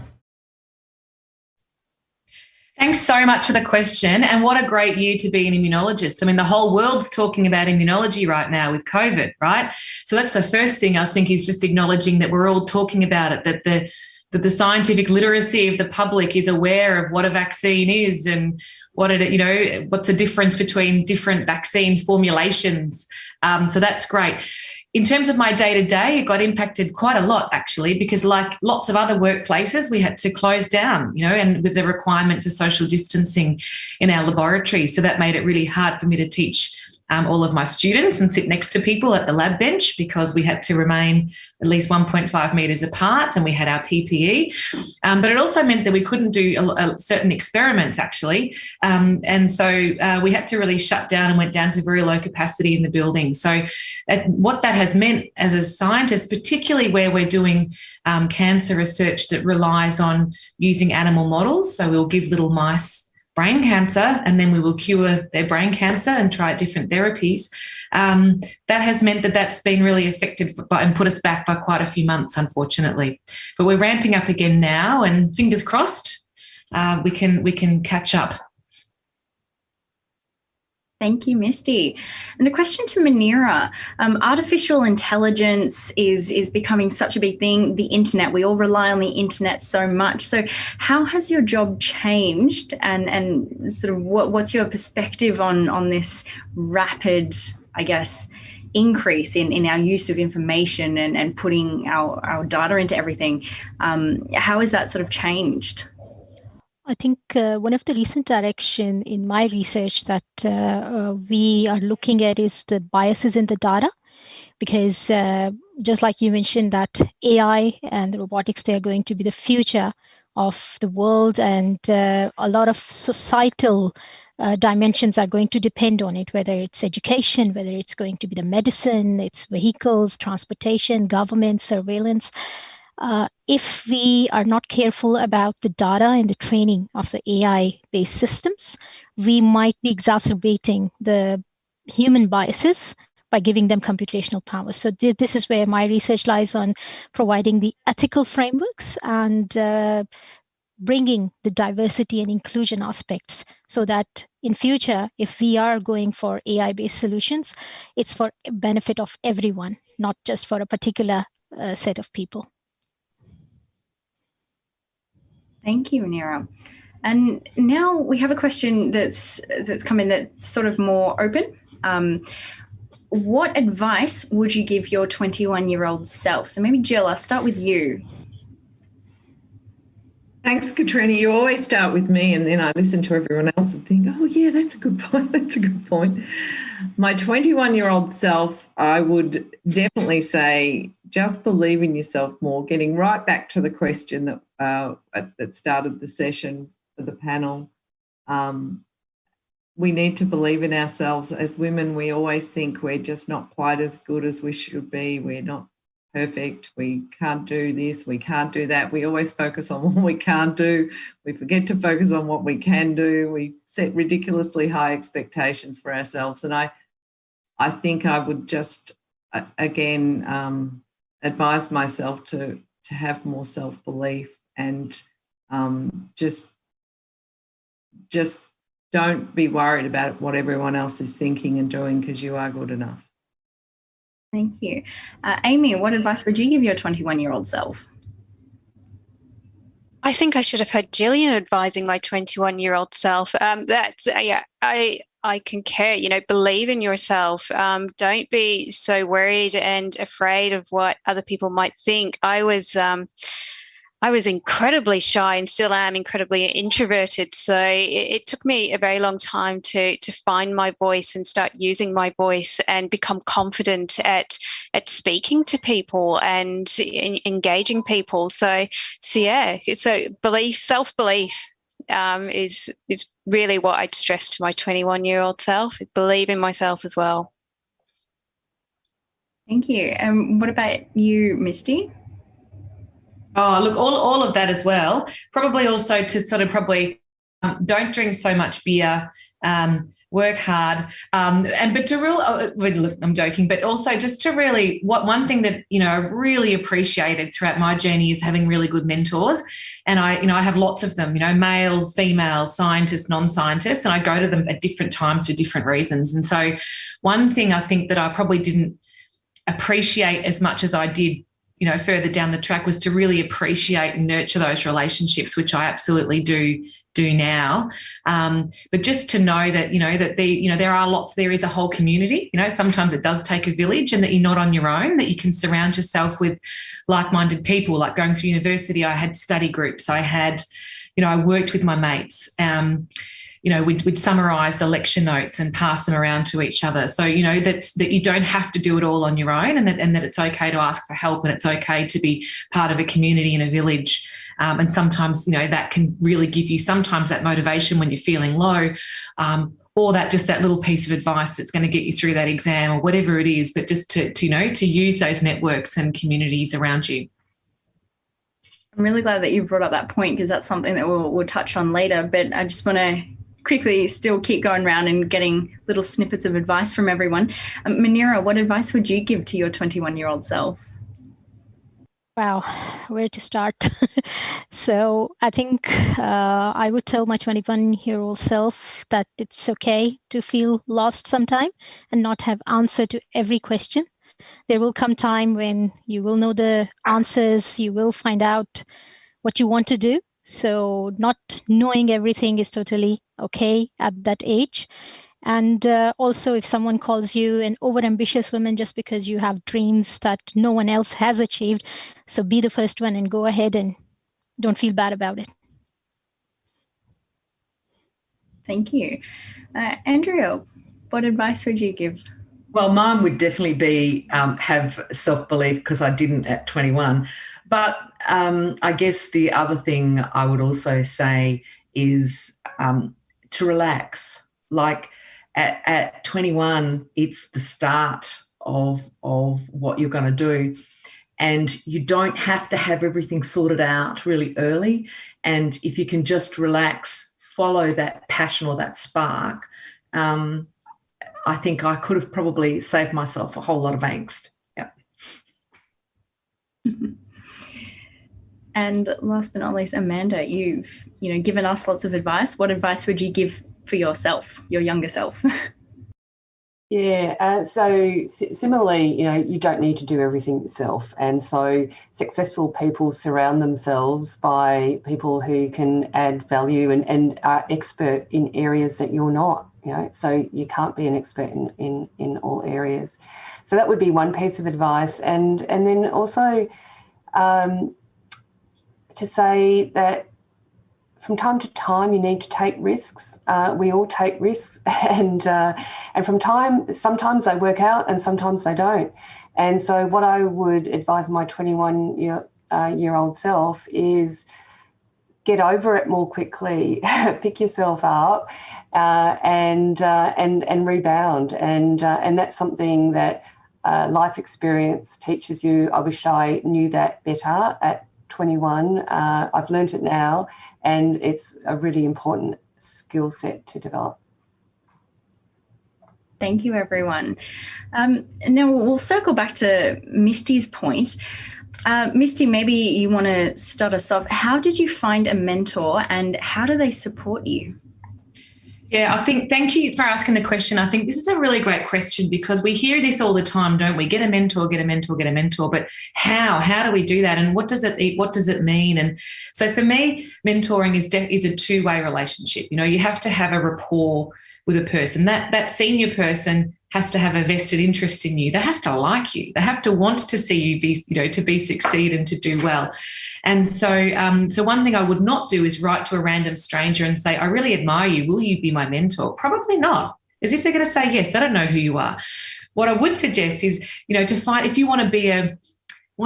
Thanks so much for the question. And what a great year to be an immunologist. I mean, the whole world's talking about immunology right now with COVID, right? So that's the first thing I think is just acknowledging that we're all talking about it, that the that the scientific literacy of the public is aware of what a vaccine is and what it, you know, what's the difference between different vaccine formulations. Um, so that's great in terms of my day to day, it got impacted quite a lot actually, because like lots of other workplaces, we had to close down, you know, and with the requirement for social distancing in our laboratory. So that made it really hard for me to teach um, all of my students and sit next to people at the lab bench because we had to remain at least 1.5 meters apart and we had our PPE. Um, but it also meant that we couldn't do a, a certain experiments actually. Um, and so uh, we had to really shut down and went down to very low capacity in the building. So what that has meant as a scientist, particularly where we're doing um, cancer research that relies on using animal models. So we'll give little mice brain cancer and then we will cure their brain cancer and try different therapies. Um, that has meant that that's been really affected by, and put us back by quite a few months, unfortunately. But we're ramping up again now, and fingers crossed, uh, we can we can catch up Thank you, Misty. And a question to Muneera. Um, artificial intelligence is, is becoming such a big thing. The internet, we all rely on the internet so much. So how has your job changed and, and sort of what, what's your perspective on, on this rapid, I guess, increase in, in our use of information and, and putting our, our data into everything? Um, how has that sort of changed? I think uh, one of the recent direction in my research that uh, uh, we are looking at is the biases in the data, because uh, just like you mentioned that AI and the robotics, they are going to be the future of the world and uh, a lot of societal uh, dimensions are going to depend on it, whether it's education, whether it's going to be the medicine, it's vehicles, transportation, government, surveillance uh, if we are not careful about the data and the training of the AI based systems, we might be exacerbating the human biases by giving them computational power. So th- this is where my research lies on providing the ethical frameworks and uh, bringing the diversity and inclusion aspects so that in future if we are going for ai based solutions it's for benefit of everyone not just for a particular uh, set of people Thank you, Muneera. And now we have a question that's that's come in that's sort of more open. Um, what advice would you give your 21 year old self? So maybe Jill, I'll start with you. Thanks, Catriona. You always start with me, and then I listen to everyone else and think, oh, yeah, that's a good point. That's a good point. My 21 year old self, I would definitely say just believe in yourself more, getting right back to the question that, uh, that started the session for the panel. Um, we need to believe in ourselves. As women, we always think we're just not quite as good as we should be. We're not perfect. We can't do this. We can't do that. We always focus on what we can't do. We forget to focus on what we can do. We set ridiculously high expectations for ourselves. And I, I think I would just, again, um, advise myself to, to have more self-belief and um, just, just don't be worried about what everyone else is thinking and doing because you are good enough. Thank you. Uh, Amy, what advice would you give your 21 year old self? I think I should have had Gillian advising my 21 year old self. Um, that's, uh, yeah, I, I concur, you know, believe in yourself. Um, don't be so worried and afraid of what other people might think. I was, um, I was incredibly shy and still am incredibly introverted. So it, it, took me a very long time to to find my voice and start using my voice and become confident at at speaking to people and in, engaging people. So so yeah, so belief, self belief um, is is really what I'd stress to my 21 year old self. Believe in myself as well. Thank you. And um, what about you, Misty? Oh, look, all, all of that as well. Probably also to sort of probably um, don't drink so much beer. Um, work hard um, and but to real uh, look i'm joking but also just to really what one thing that you know i've really appreciated throughout my journey is having really good mentors and i you know i have lots of them you know males females scientists non-scientists and i go to them at different times for different reasons and so one thing i think that i probably didn't appreciate as much as i did you know, further down the track was to really appreciate and nurture those relationships, which I absolutely do do now. Um, but just to know that, you know, that the, you know, there are lots, there is a whole community, you know, sometimes it does take a village and that you're not on your own, that you can surround yourself with like-minded people. Like going through university, I had study groups, I had, you know, I worked with my mates. Um, you know, we'd, we'd summarize the lecture notes and pass them around to each other. So, you know, that's that you don't have to do it all on your own and that, and that it's okay to ask for help and it's okay to be part of a community in a village. Um, and sometimes, you know, that can really give you sometimes that motivation when you're feeling low. Um, or that just that little piece of advice that's going to get you through that exam or whatever it is, but just to, to you know, to use those networks and communities around you. I'm really glad that you brought up that point because that's something that we'll, we'll touch on later. But I just want to quickly still keep going around and getting little snippets of advice from everyone. Um, Muneera, what advice would you give to your 21 year old self? Wow, where to start? so I think uh, I would tell my 21 year old self that it's okay to feel lost sometime and not have answer to every question. There will come time when you will know the answers, you will find out what you want to do so not knowing everything is totally okay at that age. And uh, also, if someone calls you an overambitious woman just because you have dreams that no one else has achieved, so be the first one and go ahead and don't feel bad about it. Thank you. Uh, Andrea, what advice would you give? Well, mine would definitely be um, have self belief because I didn't at 21. But um, I guess the other thing I would also say is um, to relax. Like at, at 21, it's the start of, of what you're going to do. And you don't have to have everything sorted out really early. And if you can just relax, follow that passion or that spark, um, I think I could have probably saved myself a whole lot of angst. Yeah. And last but not least, Amanda, you've you know given us lots of advice. What advice would you give for yourself, your younger self? Yeah, uh, so similarly, you know, you don't need to do everything yourself. And so successful people surround themselves by people who can add value and, and are expert in areas that you're not, you know, so you can't be an expert in, in, in all areas. So that would be one piece of advice. And, and then also, um, to say that from time to time you need to take risks. Uh, we all take risks, and uh, and from time sometimes they work out and sometimes they don't. And so, what I would advise my 21 year uh, year old self is get over it more quickly, pick yourself up, uh, and uh, and and rebound. And uh, and that's something that life experience teaches you. I wish I knew that better at 21. Uh, I've learned it now, and it's a really important skill set to develop. Thank you, everyone. Um, now we'll circle back to Misty's point. Uh, Misty, maybe you want to start us off. How did you find a mentor and how do they support you? Yeah, I think thank you for asking the question. I think this is a really great question because we hear this all the time, don't we? Get a mentor, get a mentor, get a mentor. But how? How do we do that? And what does it what does it mean? And so for me, mentoring is is a two way relationship. You know, you have to have a rapport with a person. That that senior person has to have a vested interest in you. They have to like you. They have to want to see you be, you know, to be succeed and to do well. And so, um, so one thing I would not do is write to a random stranger and say, "I really admire you. Will you be my mentor?" Probably not. As if they're going to say yes. They don't know who you are. What I would suggest is, you know, to find if you want to be a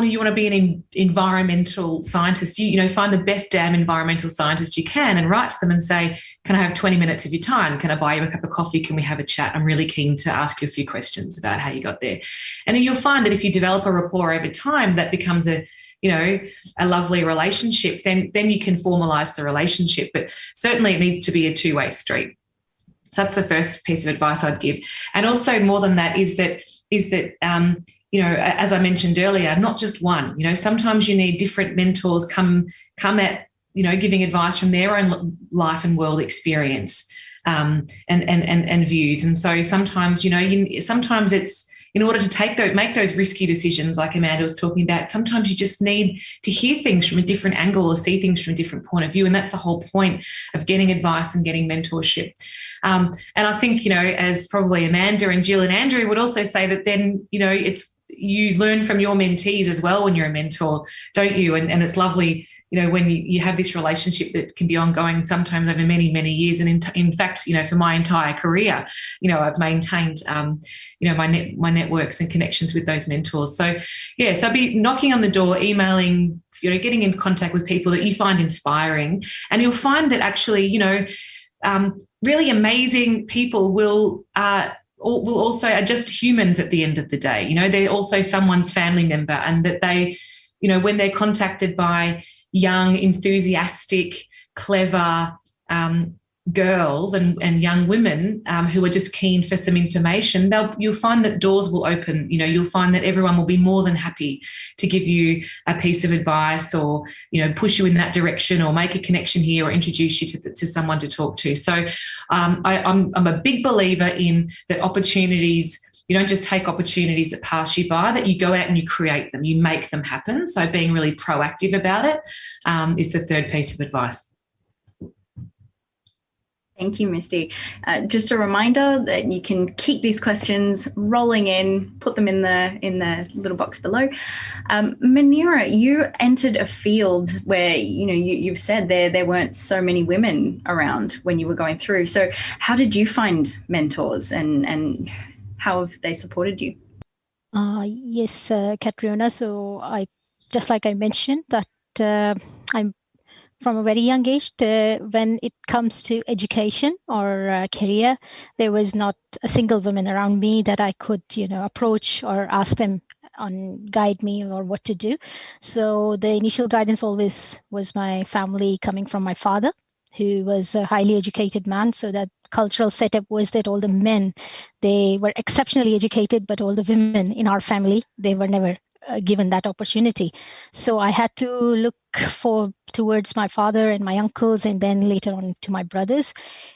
you want to be an in, environmental scientist. You, you know find the best damn environmental scientist you can and write to them and say can i have 20 minutes of your time? Can i buy you a cup of coffee? Can we have a chat? I'm really keen to ask you a few questions about how you got there. And then you'll find that if you develop a rapport over time that becomes a you know a lovely relationship. Then then you can formalize the relationship but certainly it needs to be a two-way street. So that's the first piece of advice i'd give. And also more than that is that is that um, you know as i mentioned earlier not just one you know sometimes you need different mentors come come at you know giving advice from their own life and world experience um, and, and and and views. And so sometimes you know you, sometimes it's in order to take those make those risky decisions like amanda was talking about sometimes you just need to hear things from a different angle or see things from a different point of view. And that's the whole point of getting advice and getting mentorship. Um, and i think you know as probably amanda and jill and andrea would also say that then you know it's you learn from your mentees as well when you're a mentor, don't you? And, and it's lovely, you know, when you, you have this relationship that can be ongoing sometimes over many, many years. And in, in fact, you know, for my entire career, you know, I've maintained, um, you know, my net, my networks and connections with those mentors. So, yeah, so I'll be knocking on the door, emailing, you know, getting in contact with people that you find inspiring. And you'll find that actually, you know, um, really amazing people will uh, will also are just humans at the end of the day. You know, they're also someone's family member, and that they, you know, when they're contacted by young, enthusiastic, clever, um, girls and, and young women um, who are just keen for some information, they'll you'll find that doors will open. You know, you'll find that everyone will be more than happy to give you a piece of advice or you know push you in that direction or make a connection here or introduce you to, to someone to talk to. So um, I, I'm I'm a big believer in that opportunities you don't just take opportunities that pass you by that you go out and you create them you make them happen so being really proactive about it um, is the third piece of advice Thank you, Misty. Uh, just a reminder that you can keep these questions rolling in, put them in the in the little box below. Um, Muneera, you entered a field where you know you, you've said there there weren't so many women around when you were going through. So, how did you find mentors, and and how have they supported you? Uh, yes, uh, Catriona. So, I just like I mentioned that uh, I'm from a very young age when it comes to education or uh, career there was not a single woman around me that i could you know approach or ask them on guide me or what to do. So the initial guidance always was my family coming from my father who was a highly educated man. So that cultural setup was that all the men they were exceptionally educated but all the women in our family they were never uh, given that opportunity. So I had to look for towards my father and my uncles, and then later on to my brothers.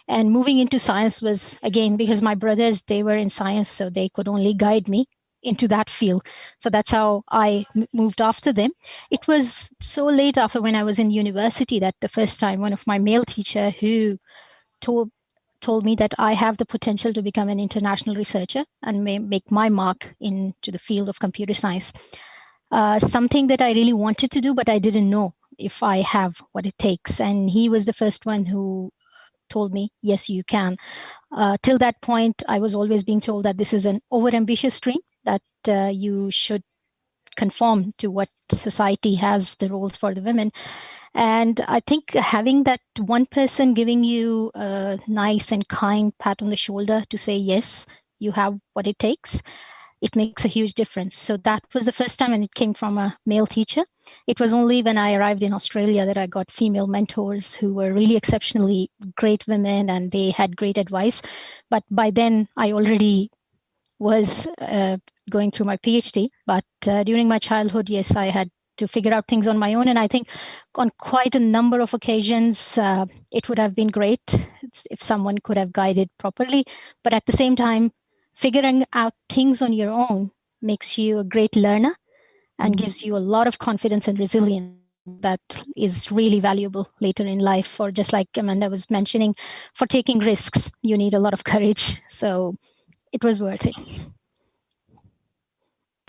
And moving into science was again because my brothers they were in science, so they could only guide me into that field. So that's how I moved after them. It was so late after when I was in university that the first time one of my male teacher who told told me that I have the potential to become an international researcher and may make my mark into the field of computer science. Uh, something that I really wanted to do, but I didn't know if I have what it takes. And he was the first one who told me, yes, you can. Uh, till that point, I was always being told that this is an overambitious dream, that uh, you should conform to what society has the roles for the women. And I think having that one person giving you a nice and kind pat on the shoulder to say, yes, you have what it takes, it makes a huge difference. So that was the first time, and it came from a male teacher. It was only when I arrived in Australia that I got female mentors who were really exceptionally great women and they had great advice. But by then, I already was uh, going through my PhD. But uh, during my childhood, yes, I had to figure out things on my own. And I think on quite a number of occasions, uh, it would have been great if someone could have guided properly. But at the same time, figuring out things on your own makes you a great learner and mm-hmm. gives you a lot of confidence and resilience that is really valuable later in life or just like amanda was mentioning for taking risks you need a lot of courage so it was worth it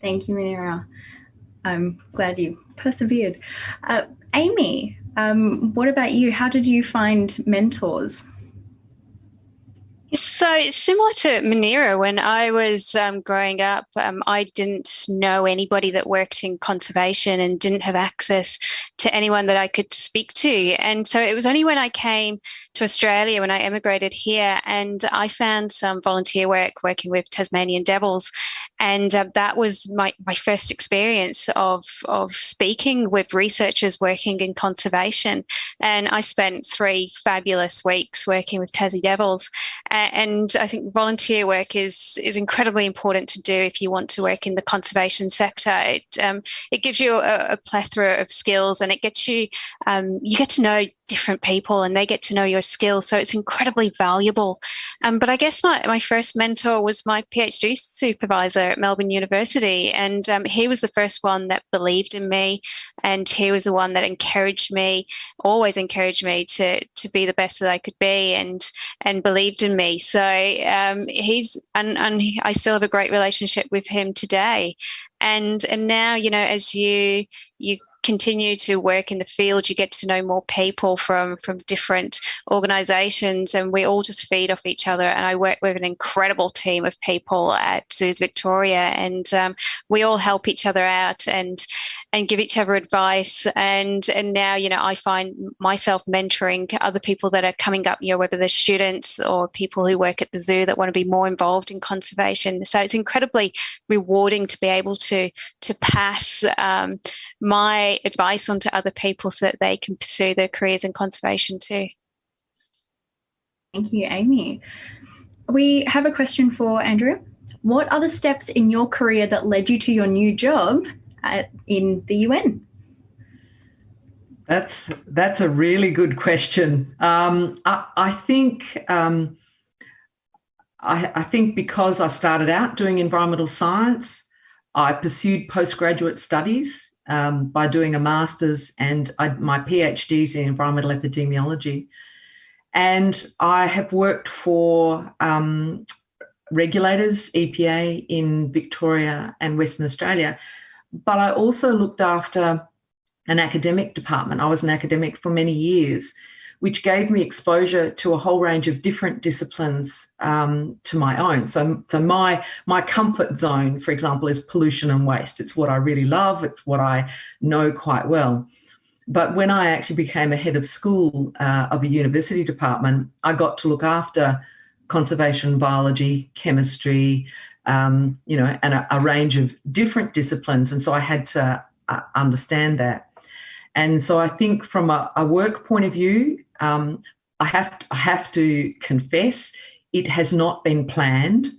thank you Muneera. I'm glad you persevered. Uh, amy um, what about you? How did you find mentors? So similar to Muneera, when I was um, growing up, um, I didn't know anybody that worked in conservation and didn't have access to anyone that I could speak to. And so it was only when I came to Australia, when I emigrated here, and I found some volunteer work working with Tasmanian Devils, and uh, that was my, my first experience of of speaking with researchers working in conservation. And I spent three fabulous weeks working with Tassie Devils and I think volunteer work is is incredibly important to do if you want to work in the conservation sector. It um, it gives you a, a, plethora of skills, and it gets you um, you get to know different people and they get to know your skills. So it's incredibly valuable. Um, but I guess my, my first mentor was my PhD supervisor at Melbourne University. And um, he was the first one that believed in me. And he was the one that encouraged me, always encouraged me to, to be the best that I could be and, and believed in me. So um, he's, and, and I still have a great relationship with him today and and now you know as you you continue to work in the field, you get to know more people from from different organisations, and we all just feed off each other. And I work with an incredible team of people at Zoos Victoria, and um, we all help each other out and and give each other advice. And and now you know I find myself mentoring other people that are coming up, you know, whether they're students or people who work at the zoo that want to be more involved in conservation. So it's incredibly rewarding to be able to to pass um, my advice onto other people so that they can pursue their careers in conservation too. Thank you, Amy. We have a question for Andrea. What are the steps in your career that led you to your new job at, in the UN? That's that's a really good question. Um, I, I, think um, I, I, think because I started out doing environmental science, I pursued postgraduate studies um, by doing a master's and I, my PhDs in environmental epidemiology. And I have worked for um, regulators, EPA in Victoria and Western Australia, but I also looked after an academic department. I was an academic for many years which gave me exposure to a whole range of different disciplines um, to my own. So, so my my comfort zone, for example, is pollution and waste. It's what I really love. It's what I know quite well. But when I actually became a head of school uh, of a university department, I got to look after conservation biology, chemistry, um, you know, and a, a, range of different disciplines. And so I had to uh, understand that. And so I think from a, a work point of view, um, I have to, I have to confess it has not been planned.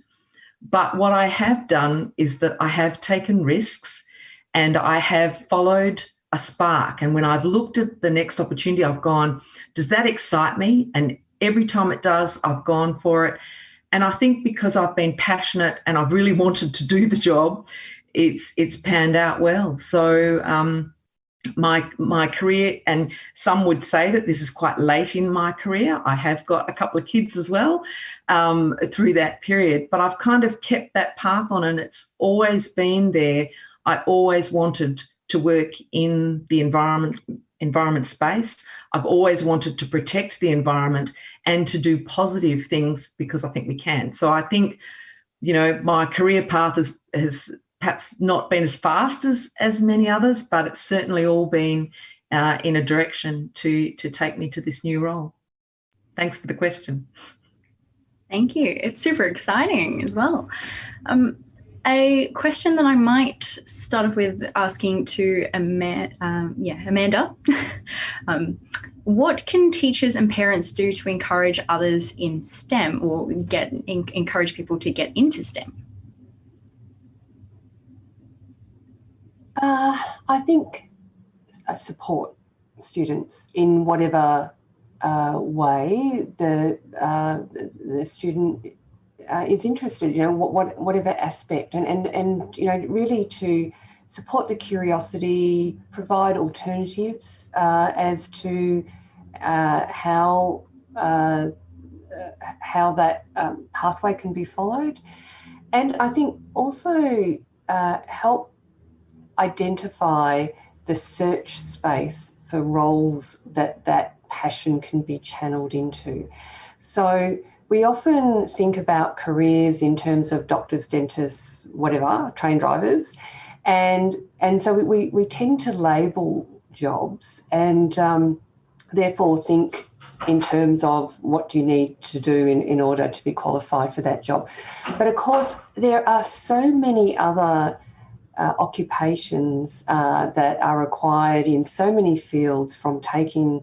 But what I have done is that I have taken risks and I have followed a spark. And when I've looked at the next opportunity, I've gone, does that excite me? And every time it does, I've gone for it. And I think because I've been passionate and I've really wanted to do the job, it's it's panned out well. So um, my my career and some would say that this is quite late in my career. I have got a couple of kids as well um, through that period but i've kind of kept that path on and it's always been there. I always wanted to work in the environment environment space. I've always wanted to protect the environment and to do positive things because i think we can. So i think you know my career path has has perhaps not been as fast as as many others, but it's certainly all been uh, in a direction to to take me to this new role. Thanks for the question. Thank you. It's super exciting as well. Um, a question that I might start off with asking to Ama um, yeah, Amanda. um, what can teachers and parents do to encourage others in STEM or get encourage people to get into STEM? Uh, I think uh, support students in whatever uh, way the, uh, the, the student uh, is interested, you know, what, what, whatever aspect, and, and, and, you know, really to support the curiosity, provide alternatives uh, as to how how that um, pathway can be followed, and I think also help identify the search space for roles that that passion can be channeled into. So we often think about careers in terms of doctors, dentists, whatever, train drivers. And, and so we, we, tend to label jobs and um, therefore think in terms of what do you need to do in, in order to be qualified for that job. But of course, there are so many other uh, occupations uh, that are required in so many fields from taking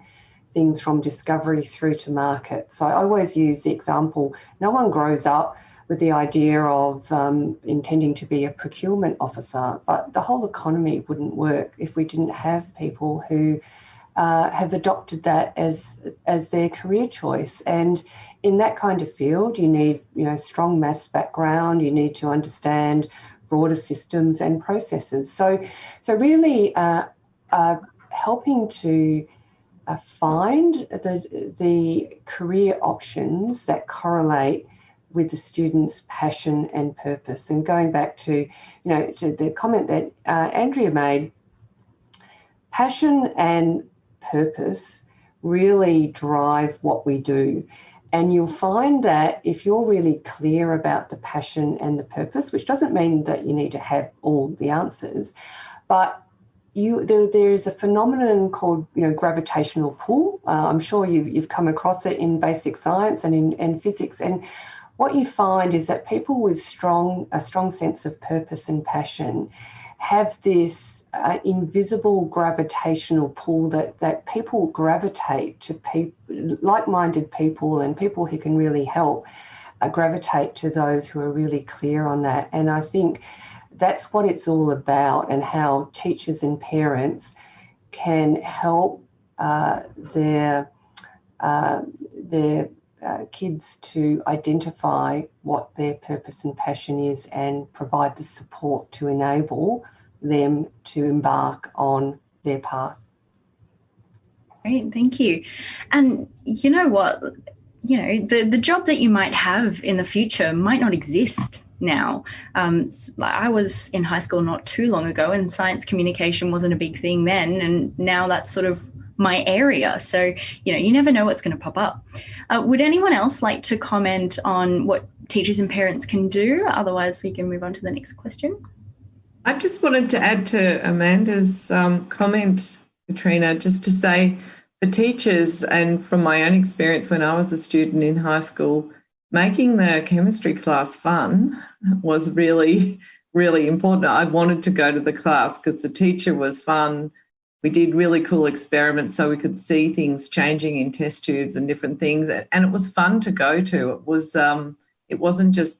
things from discovery through to market. So I always use the example no one grows up with the idea of um, intending to be a procurement officer, but the whole economy wouldn't work if we didn't have people who uh, have adopted that as as their career choice. And in that kind of field, you need you know strong maths background. You need to understand broader systems and processes. So so really uh, uh, helping to uh, find the, the career options that correlate with the student's passion and purpose. And going back to, you know, to the comment that uh, Andrea made, passion and purpose really drive what we do. And you'll find that if you're really clear about the passion and the purpose, which doesn't mean that you need to have all the answers, but you there, there is a phenomenon called you know gravitational pull. Uh, I'm sure you, you've come across it in basic science and in and physics. And what you find is that people with strong a strong sense of purpose and passion have this uh, invisible gravitational pull that that people gravitate to people like-minded people and people who can really help uh, gravitate to those who are really clear on that. And I think that's what it's all about and how teachers and parents can help uh, their uh, their uh, kids to identify what their purpose and passion is and provide the support to enable them to embark on their path. Great, thank you. And you know what? You know, the, the job that you might have in the future might not exist now. Um, I was in high school not too long ago, and science communication wasn't a big thing then, and now that's sort of my area. So, you know, you never know what's going to pop up. Uh, would anyone else like to comment on what teachers and parents can do? Otherwise, we can move on to the next question. I just wanted to add to Amanda's um, comment, Catriona, just to say for teachers and from my own experience when I was a student in high school, making the chemistry class fun was really, really important. I wanted to go to the class because the teacher was fun. We did really cool experiments so we could see things changing in test tubes and different things. And it was fun to go to. It was um, it wasn't just,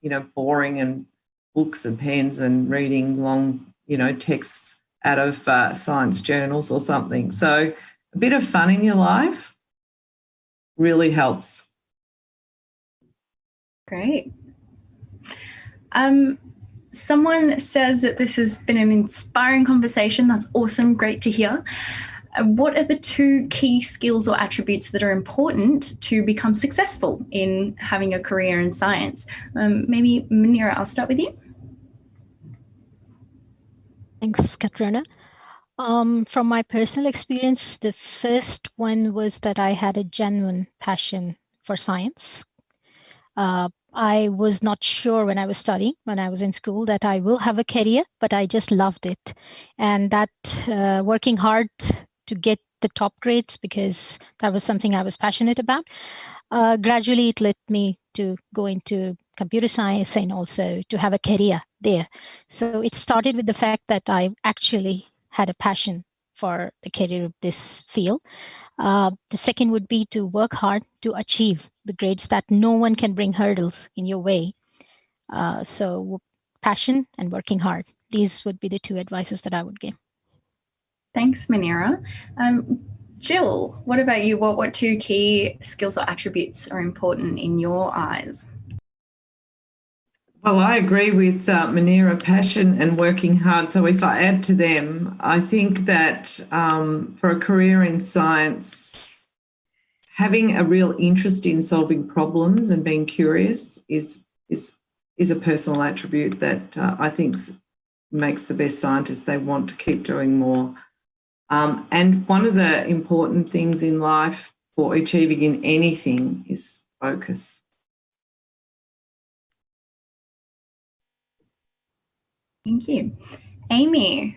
you know, boring and books and pens and reading long, you know, texts out of uh, science journals or something. So a bit of fun in your life really helps. Great. Um, someone says that this has been an inspiring conversation. That's awesome. Great to hear. Uh, what are the two key skills or attributes that are important to become successful in having a career in science? Um, maybe Muneera, I'll start with you. Thanks, Catriona. Um, from my personal experience, the first one was that I had a genuine passion for science. Uh, I was not sure when I was studying, when I was in school, that I will have a career, but I just loved it. And that uh, working hard to get the top grades because that was something I was passionate about. Uh, gradually, it led me to go into computer science and also to have a career there. So it started with the fact that I actually had a passion for the career of this field. Uh, the second would be to work hard to achieve the grades that no one can bring hurdles in your way. Uh, so passion and working hard. These would be the two advices that I would give. Thanks, Muneera. Um, Jill, what about you? What, what two key skills or attributes are important in your eyes? Well, I agree with uh, passion and working hard. So if I add to them, I think that um, for a career in science, having a real interest in solving problems and being curious is is is a personal attribute that uh, I think makes the best scientists. They want to keep doing more. Um, and one of the important things in life for achieving in anything is focus. Thank you. Amy,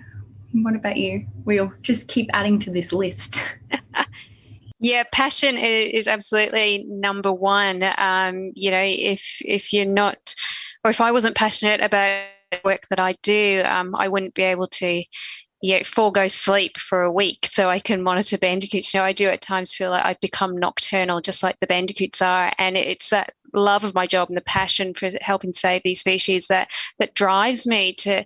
what about you? We'll just keep adding to this list. yeah, passion is absolutely number one. Um, you know, if if you're not, or if I wasn't passionate about the work that I do, um, I wouldn't be able to you know, forego sleep for a week so I can monitor bandicoots. You know, I do at times feel like I've become nocturnal, just like the bandicoots are. And it's that love of my job and the passion for helping save these species that that drives me to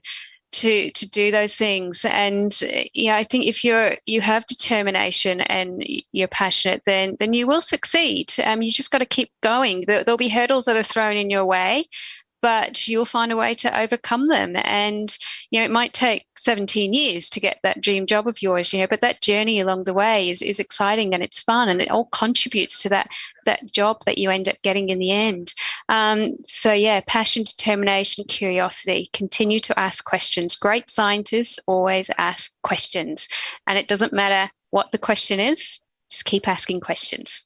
to to do those things and yeah i think if you're you have determination and you're passionate then then you will succeed um you just got to keep going there, will be hurdles that are thrown in your way but you'll find a way to overcome them. And, you know, it might take 17 years to get that dream job of yours, you know, but that journey along the way is, is exciting and it's fun and it all contributes to that, that job that you end up getting in the end. Um, so yeah, passion, determination, curiosity, continue to ask questions. Great scientists always ask questions and it doesn't matter what the question is, just keep asking questions.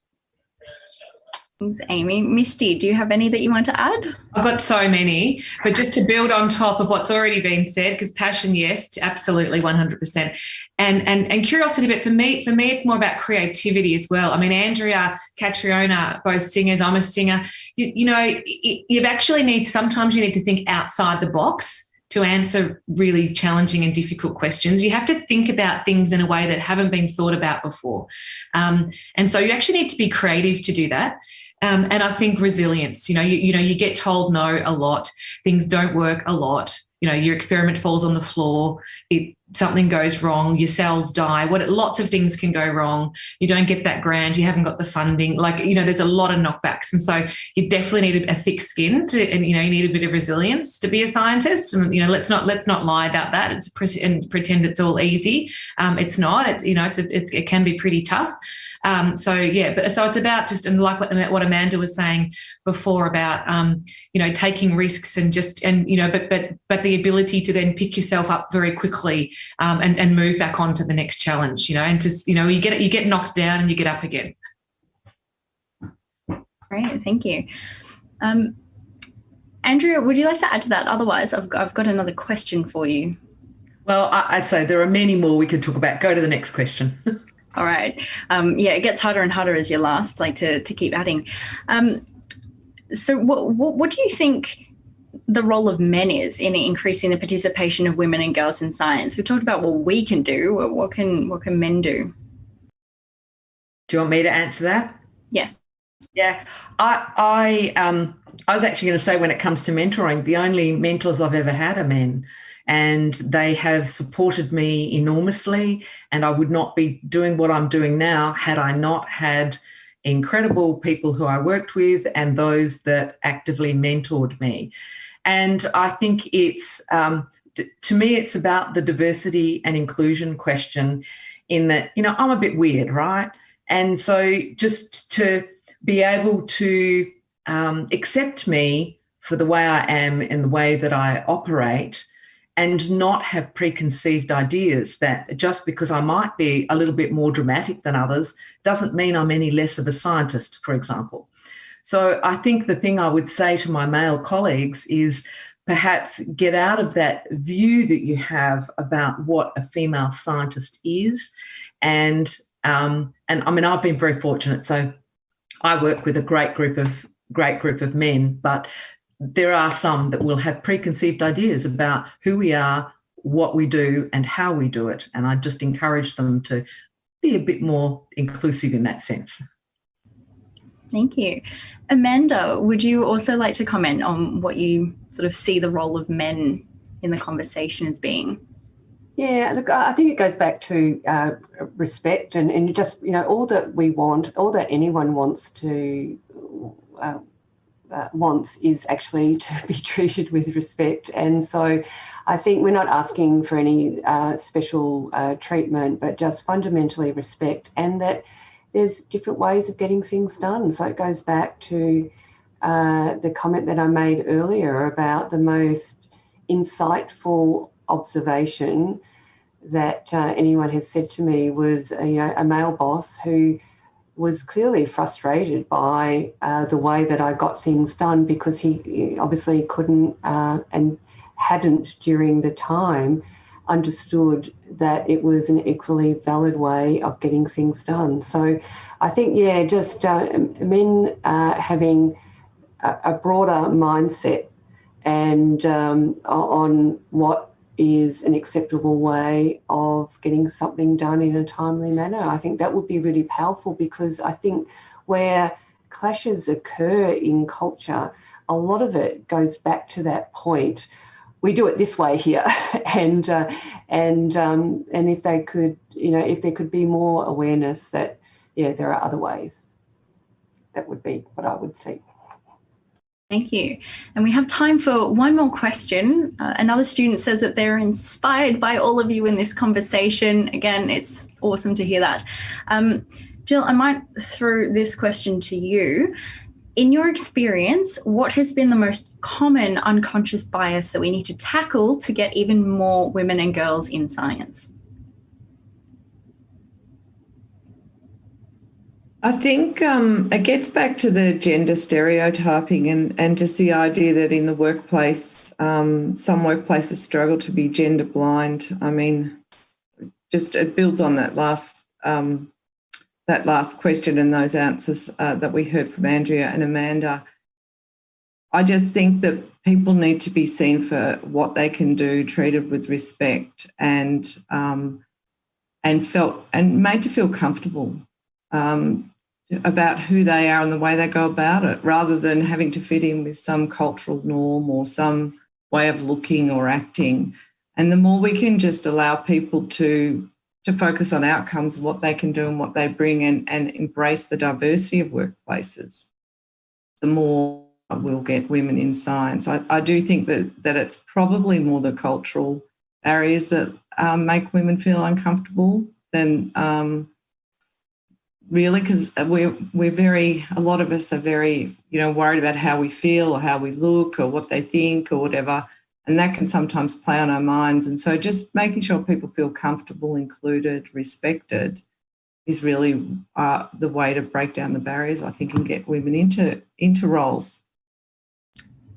Thanks, Amy. Misty, do you have any that you want to add? I've got so many, but just to build on top of what's already been said, because passion, yes, absolutely, 100%. And, and, and curiosity, but for me, for me, it's more about creativity as well. I mean, Andrea, Catriona, both singers, I'm a singer. You, you know, you actually need, sometimes you need to think outside the box to answer really challenging and difficult questions. You have to think about things in a way that haven't been thought about before. Um, and so you actually need to be creative to do that. Um, and I think resilience, you know, you, you know, you get told no a lot, things don't work a lot, you know, your experiment falls on the floor, it, something goes wrong, your cells die, what lots of things can go wrong. You don't get that grant, you haven't got the funding, like, you know, there's a lot of knockbacks. And so you definitely need a, thick skin to, and, you know, you need a bit of resilience to be a scientist. And, you know, let's not, let's not lie about that. It's and pretend it's all easy. Um, it's not, it's, you know, it's, a, it's, it can be pretty tough. Um, so yeah, but so it's about just and like what, what Amanda was saying before about um, you know taking risks and just and you know but but but the ability to then pick yourself up very quickly um, and and move back on to the next challenge. You know, and just you know you get you get knocked down and you get up again. Great, thank you. Um, Andrea, would you like to add to that? Otherwise, I've got, I've got another question for you. Well, I, I say there are many more we could talk about. Go to the next question. All right. Um, yeah, it gets harder and harder as you last, like to, to keep adding. Um, so what, what, what do you think the role of men is in increasing the participation of women and girls in science? We talked about what we can do. What can what can men do? Do you want me to answer that? Yes. Yeah, I I um I was actually going to say when it comes to mentoring, the only mentors I've ever had are men and they have supported me enormously. And I would not be doing what I'm doing now had I not had incredible people who I worked with and those that actively mentored me. And I think it's, um, to me, it's about the diversity and inclusion question in that, you know, I'm a bit weird, right? And so just to be able to um, accept me for the way I am and the way that I operate and not have preconceived ideas that just because I might be a little bit more dramatic than others doesn't mean I'm any less of a scientist, for example. So I think the thing I would say to my male colleagues is perhaps get out of that view that you have about what a female scientist is and um, and I mean I've been very fortunate. So I work with a great group of great group of men, but there are some that will have preconceived ideas about who we are, what we do, and how we do it. And I just encourage them to be a bit more inclusive in that sense. Thank you. Amanda, would you also like to comment on what you sort of see the role of men in the conversation as being? Yeah, look, I think it goes back to uh, respect and, and just, you know, all that we want, all that anyone wants to uh, uh, wants is actually to be treated with respect. And so I think we're not asking for any uh, special uh, treatment, but just fundamentally respect and that there's different ways of getting things done. So it goes back to uh, the comment that I made earlier about the most insightful observation that uh, anyone has said to me was, uh, you know, a male boss who was clearly frustrated by uh, the way that I got things done because he, obviously couldn't uh, and hadn't during the time understood that it was an equally valid way of getting things done. So I think, yeah, just uh, men uh, having a, a, broader mindset and um, on what is an acceptable way of getting something done in a timely manner. I think that would be really powerful because I think where clashes occur in culture, a lot of it goes back to that point. We do it this way here, and uh, and um, and if they could, you know, if there could be more awareness that, yeah, there are other ways. That would be what I would see. Thank you. And we have time for one more question. Uh, another student says that they're inspired by all of you in this conversation. Again, it's awesome to hear that. Um, Jill, I might throw this question to you. In your experience, what has been the most common unconscious bias that we need to tackle to get even more women and girls in science? I think um, it gets back to the gender stereotyping and, and just the idea that in the workplace, um, some workplaces struggle to be gender blind. I mean, just it builds on that last um, that last question and those answers uh, that we heard from Andrea and Amanda. I just think that people need to be seen for what they can do, treated with respect, and um, and felt and made to feel comfortable. Um, about who they are and the way they go about it rather than having to fit in with some cultural norm or some way of looking or acting. And the more we can just allow people to to focus on outcomes, what they can do and what they bring and, and embrace the diversity of workplaces, the more we'll get women in science. I, I do think that, that it's probably more the cultural barriers that um, make women feel uncomfortable than um, really because we're we're very a lot of us are very you know worried about how we feel or how we look or what they think or whatever and that can sometimes play on our minds and so just making sure people feel comfortable included respected is really uh, the way to break down the barriers i think and get women into into roles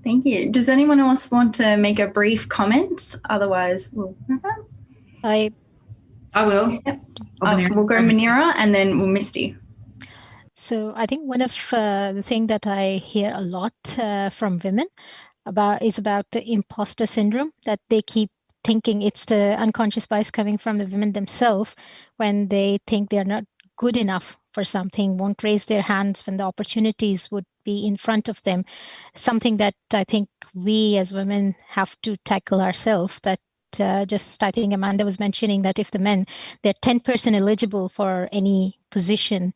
thank you does anyone else want to make a brief comment otherwise we'll i I will. Yep. Uh, we'll go Muneera and then we'll Misty. So I think one of uh, the thing that I hear a lot uh, from women about is about the imposter syndrome that they keep thinking it's the unconscious bias coming from the women themselves when they think they're not good enough for something, won't raise their hands when the opportunities would be in front of them. Something that I think we as women have to tackle ourselves that uh, just I think Amanda was mentioning that if the men they're 10% eligible for any position,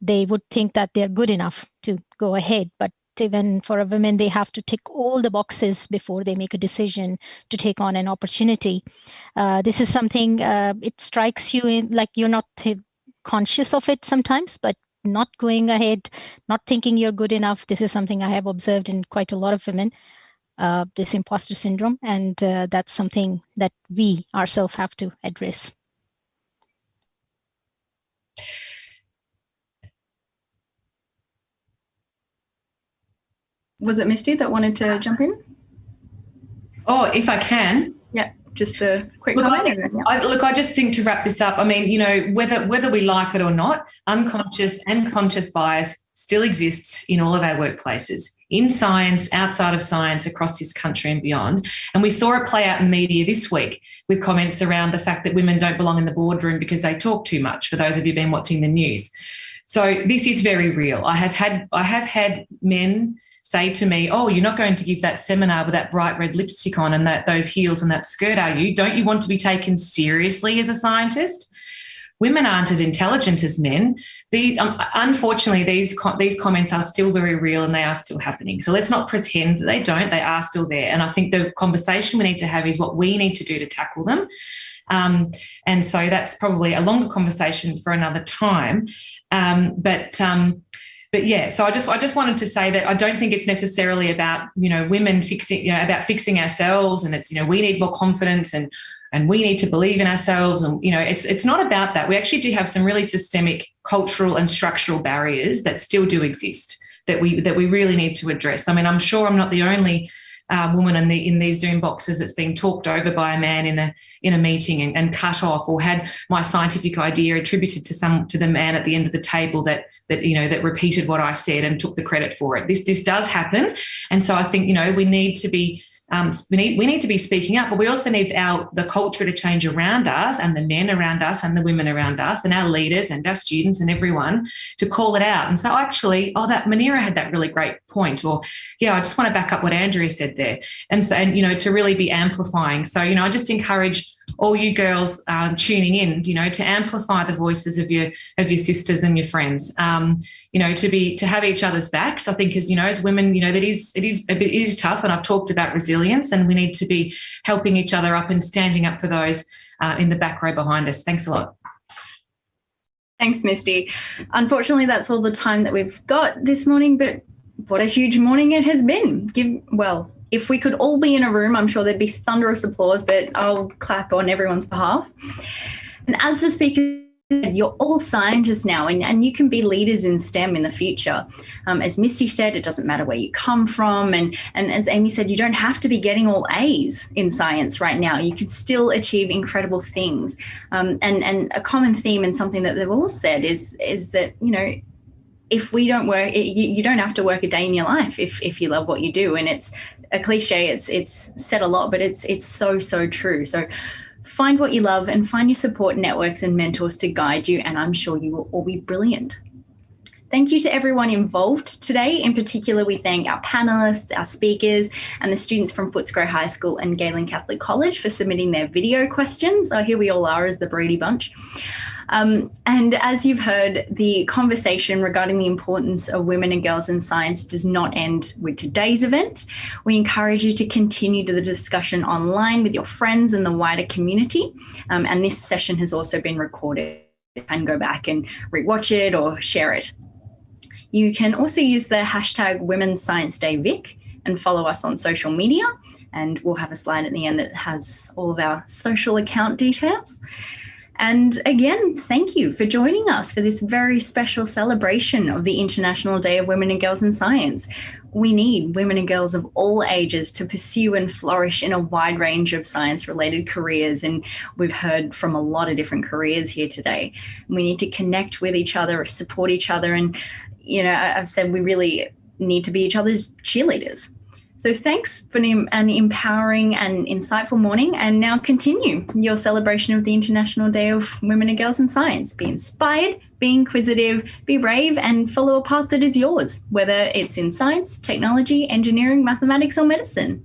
they would think that they're good enough to go ahead. But even for a woman, they have to tick all the boxes before they make a decision to take on an opportunity. Uh, this is something uh, it strikes you in like you're not conscious of it sometimes, but not going ahead, not thinking you're good enough. This is something I have observed in quite a lot of women uh, this imposter syndrome, and uh, that's something that we ourselves have to address. Was it Misty that wanted to jump in? Oh, if I can. Yeah. just a quick look, comment. I think, I, look, I just think to wrap this up, I mean, you know, whether whether we like it or not, unconscious and conscious bias still exists in all of our workplaces, in science, outside of science, across this country and beyond. And we saw it play out in media this week with comments around the fact that women don't belong in the boardroom because they talk too much. For those of you been watching the news, so this is very real. I have had I have had men say to me, "Oh, you're not going to give that seminar with that bright red lipstick on and that those heels and that skirt, are you? Don't you want to be taken seriously as a scientist?" Women aren't as intelligent as men. These, um, unfortunately, these these comments are still very real and they are still happening. So let's not pretend that they don't. They are still there. And I think the conversation we need to have is what we need to do to tackle them. Um, and so that's probably a longer conversation for another time. Um, but um, but yeah, so I just I just wanted to say that I don't think it's necessarily about you know women fixing you know about fixing ourselves and it's you know we need more confidence and and we need to believe in ourselves and you know it's it's not about that. We actually do have some really systemic cultural and structural barriers that still do exist that we that we really need to address. I mean, I'm sure I'm not the only uh, woman in the in these Zoom boxes that's been talked over by a man in a in a meeting and, and cut off, or had my scientific idea attributed to some to the man at the end of the table that that you know that repeated what I said and took the credit for it. This this does happen, and so I think you know we need to be um, we need we need to be speaking up, but we also need our the culture to change around us and the men around us and the women around us and our leaders and our students and everyone to call it out and oh, actually, oh, that Muneera had that really great point, or yeah, I just want to back up what Andrea said there, and so and you know to really be amplifying. So you know, I just encourage all you girls tuning in, you know, to amplify the voices of your of your sisters and your friends. Um, you know, to be to have each other's backs. I think as you know, as women, you know, that is it is bit it is tough, and I've talked about resilience, and we need to be helping each other up and standing up for those uh, in the back row behind us. Thanks a lot. Thanks, Misty. Unfortunately, that's all the time that we've got this morning, but what a huge morning it has been. Give well, if we could all be in a room, I'm sure there'd be thunderous applause, but I'll clap on everyone's behalf. And as the speaker said, you're all scientists now and, and you can be leaders in STEM in the future. Um, as Misty said, it doesn't matter where you come from. And, and as Amy said, you don't have to be getting all A's in science right now. You could still achieve incredible things. Um, and, and a common theme and something that they've all said is, is that, you know, if we don't work, you, you, don't have to work a day in your life if, if you love what you do. And it's a cliche. It's it's said a lot, but it's it's so so true. So find what you love and find your support networks and mentors to guide you. And I'm sure you will all be brilliant. Thank you to everyone involved today. In particular, we thank our panelists, our speakers, and the students from Footscray High School and Galen Catholic College for submitting their video questions. Oh, here we all are as the Brady Bunch. Um, and as you've heard, the conversation regarding the importance of women and girls in science does not end with today's event. We encourage you to continue the discussion online with your friends and the wider community. Um, and this session has also been recorded and go back and rewatch it or share it. You can also use the hashtag Women's Science Day Vic and follow us on social media. And we'll have a slide at the end that has all of our social account details. And again, thank you for joining us for this very special celebration of the International Day of Women and Girls in Science. We need women and girls of all ages to pursue and flourish in a wide range of science related careers. And we've heard from a lot of different careers here today. We need to connect with each other, support each other. And, you know, I've said we really need to be each other's cheerleaders. So thanks for an empowering and insightful morning. And now continue your celebration of the International Day of Women and Girls in Science. Be inspired, be inquisitive, be brave, and follow a path that is yours, whether it's in science, technology, engineering, mathematics, or medicine.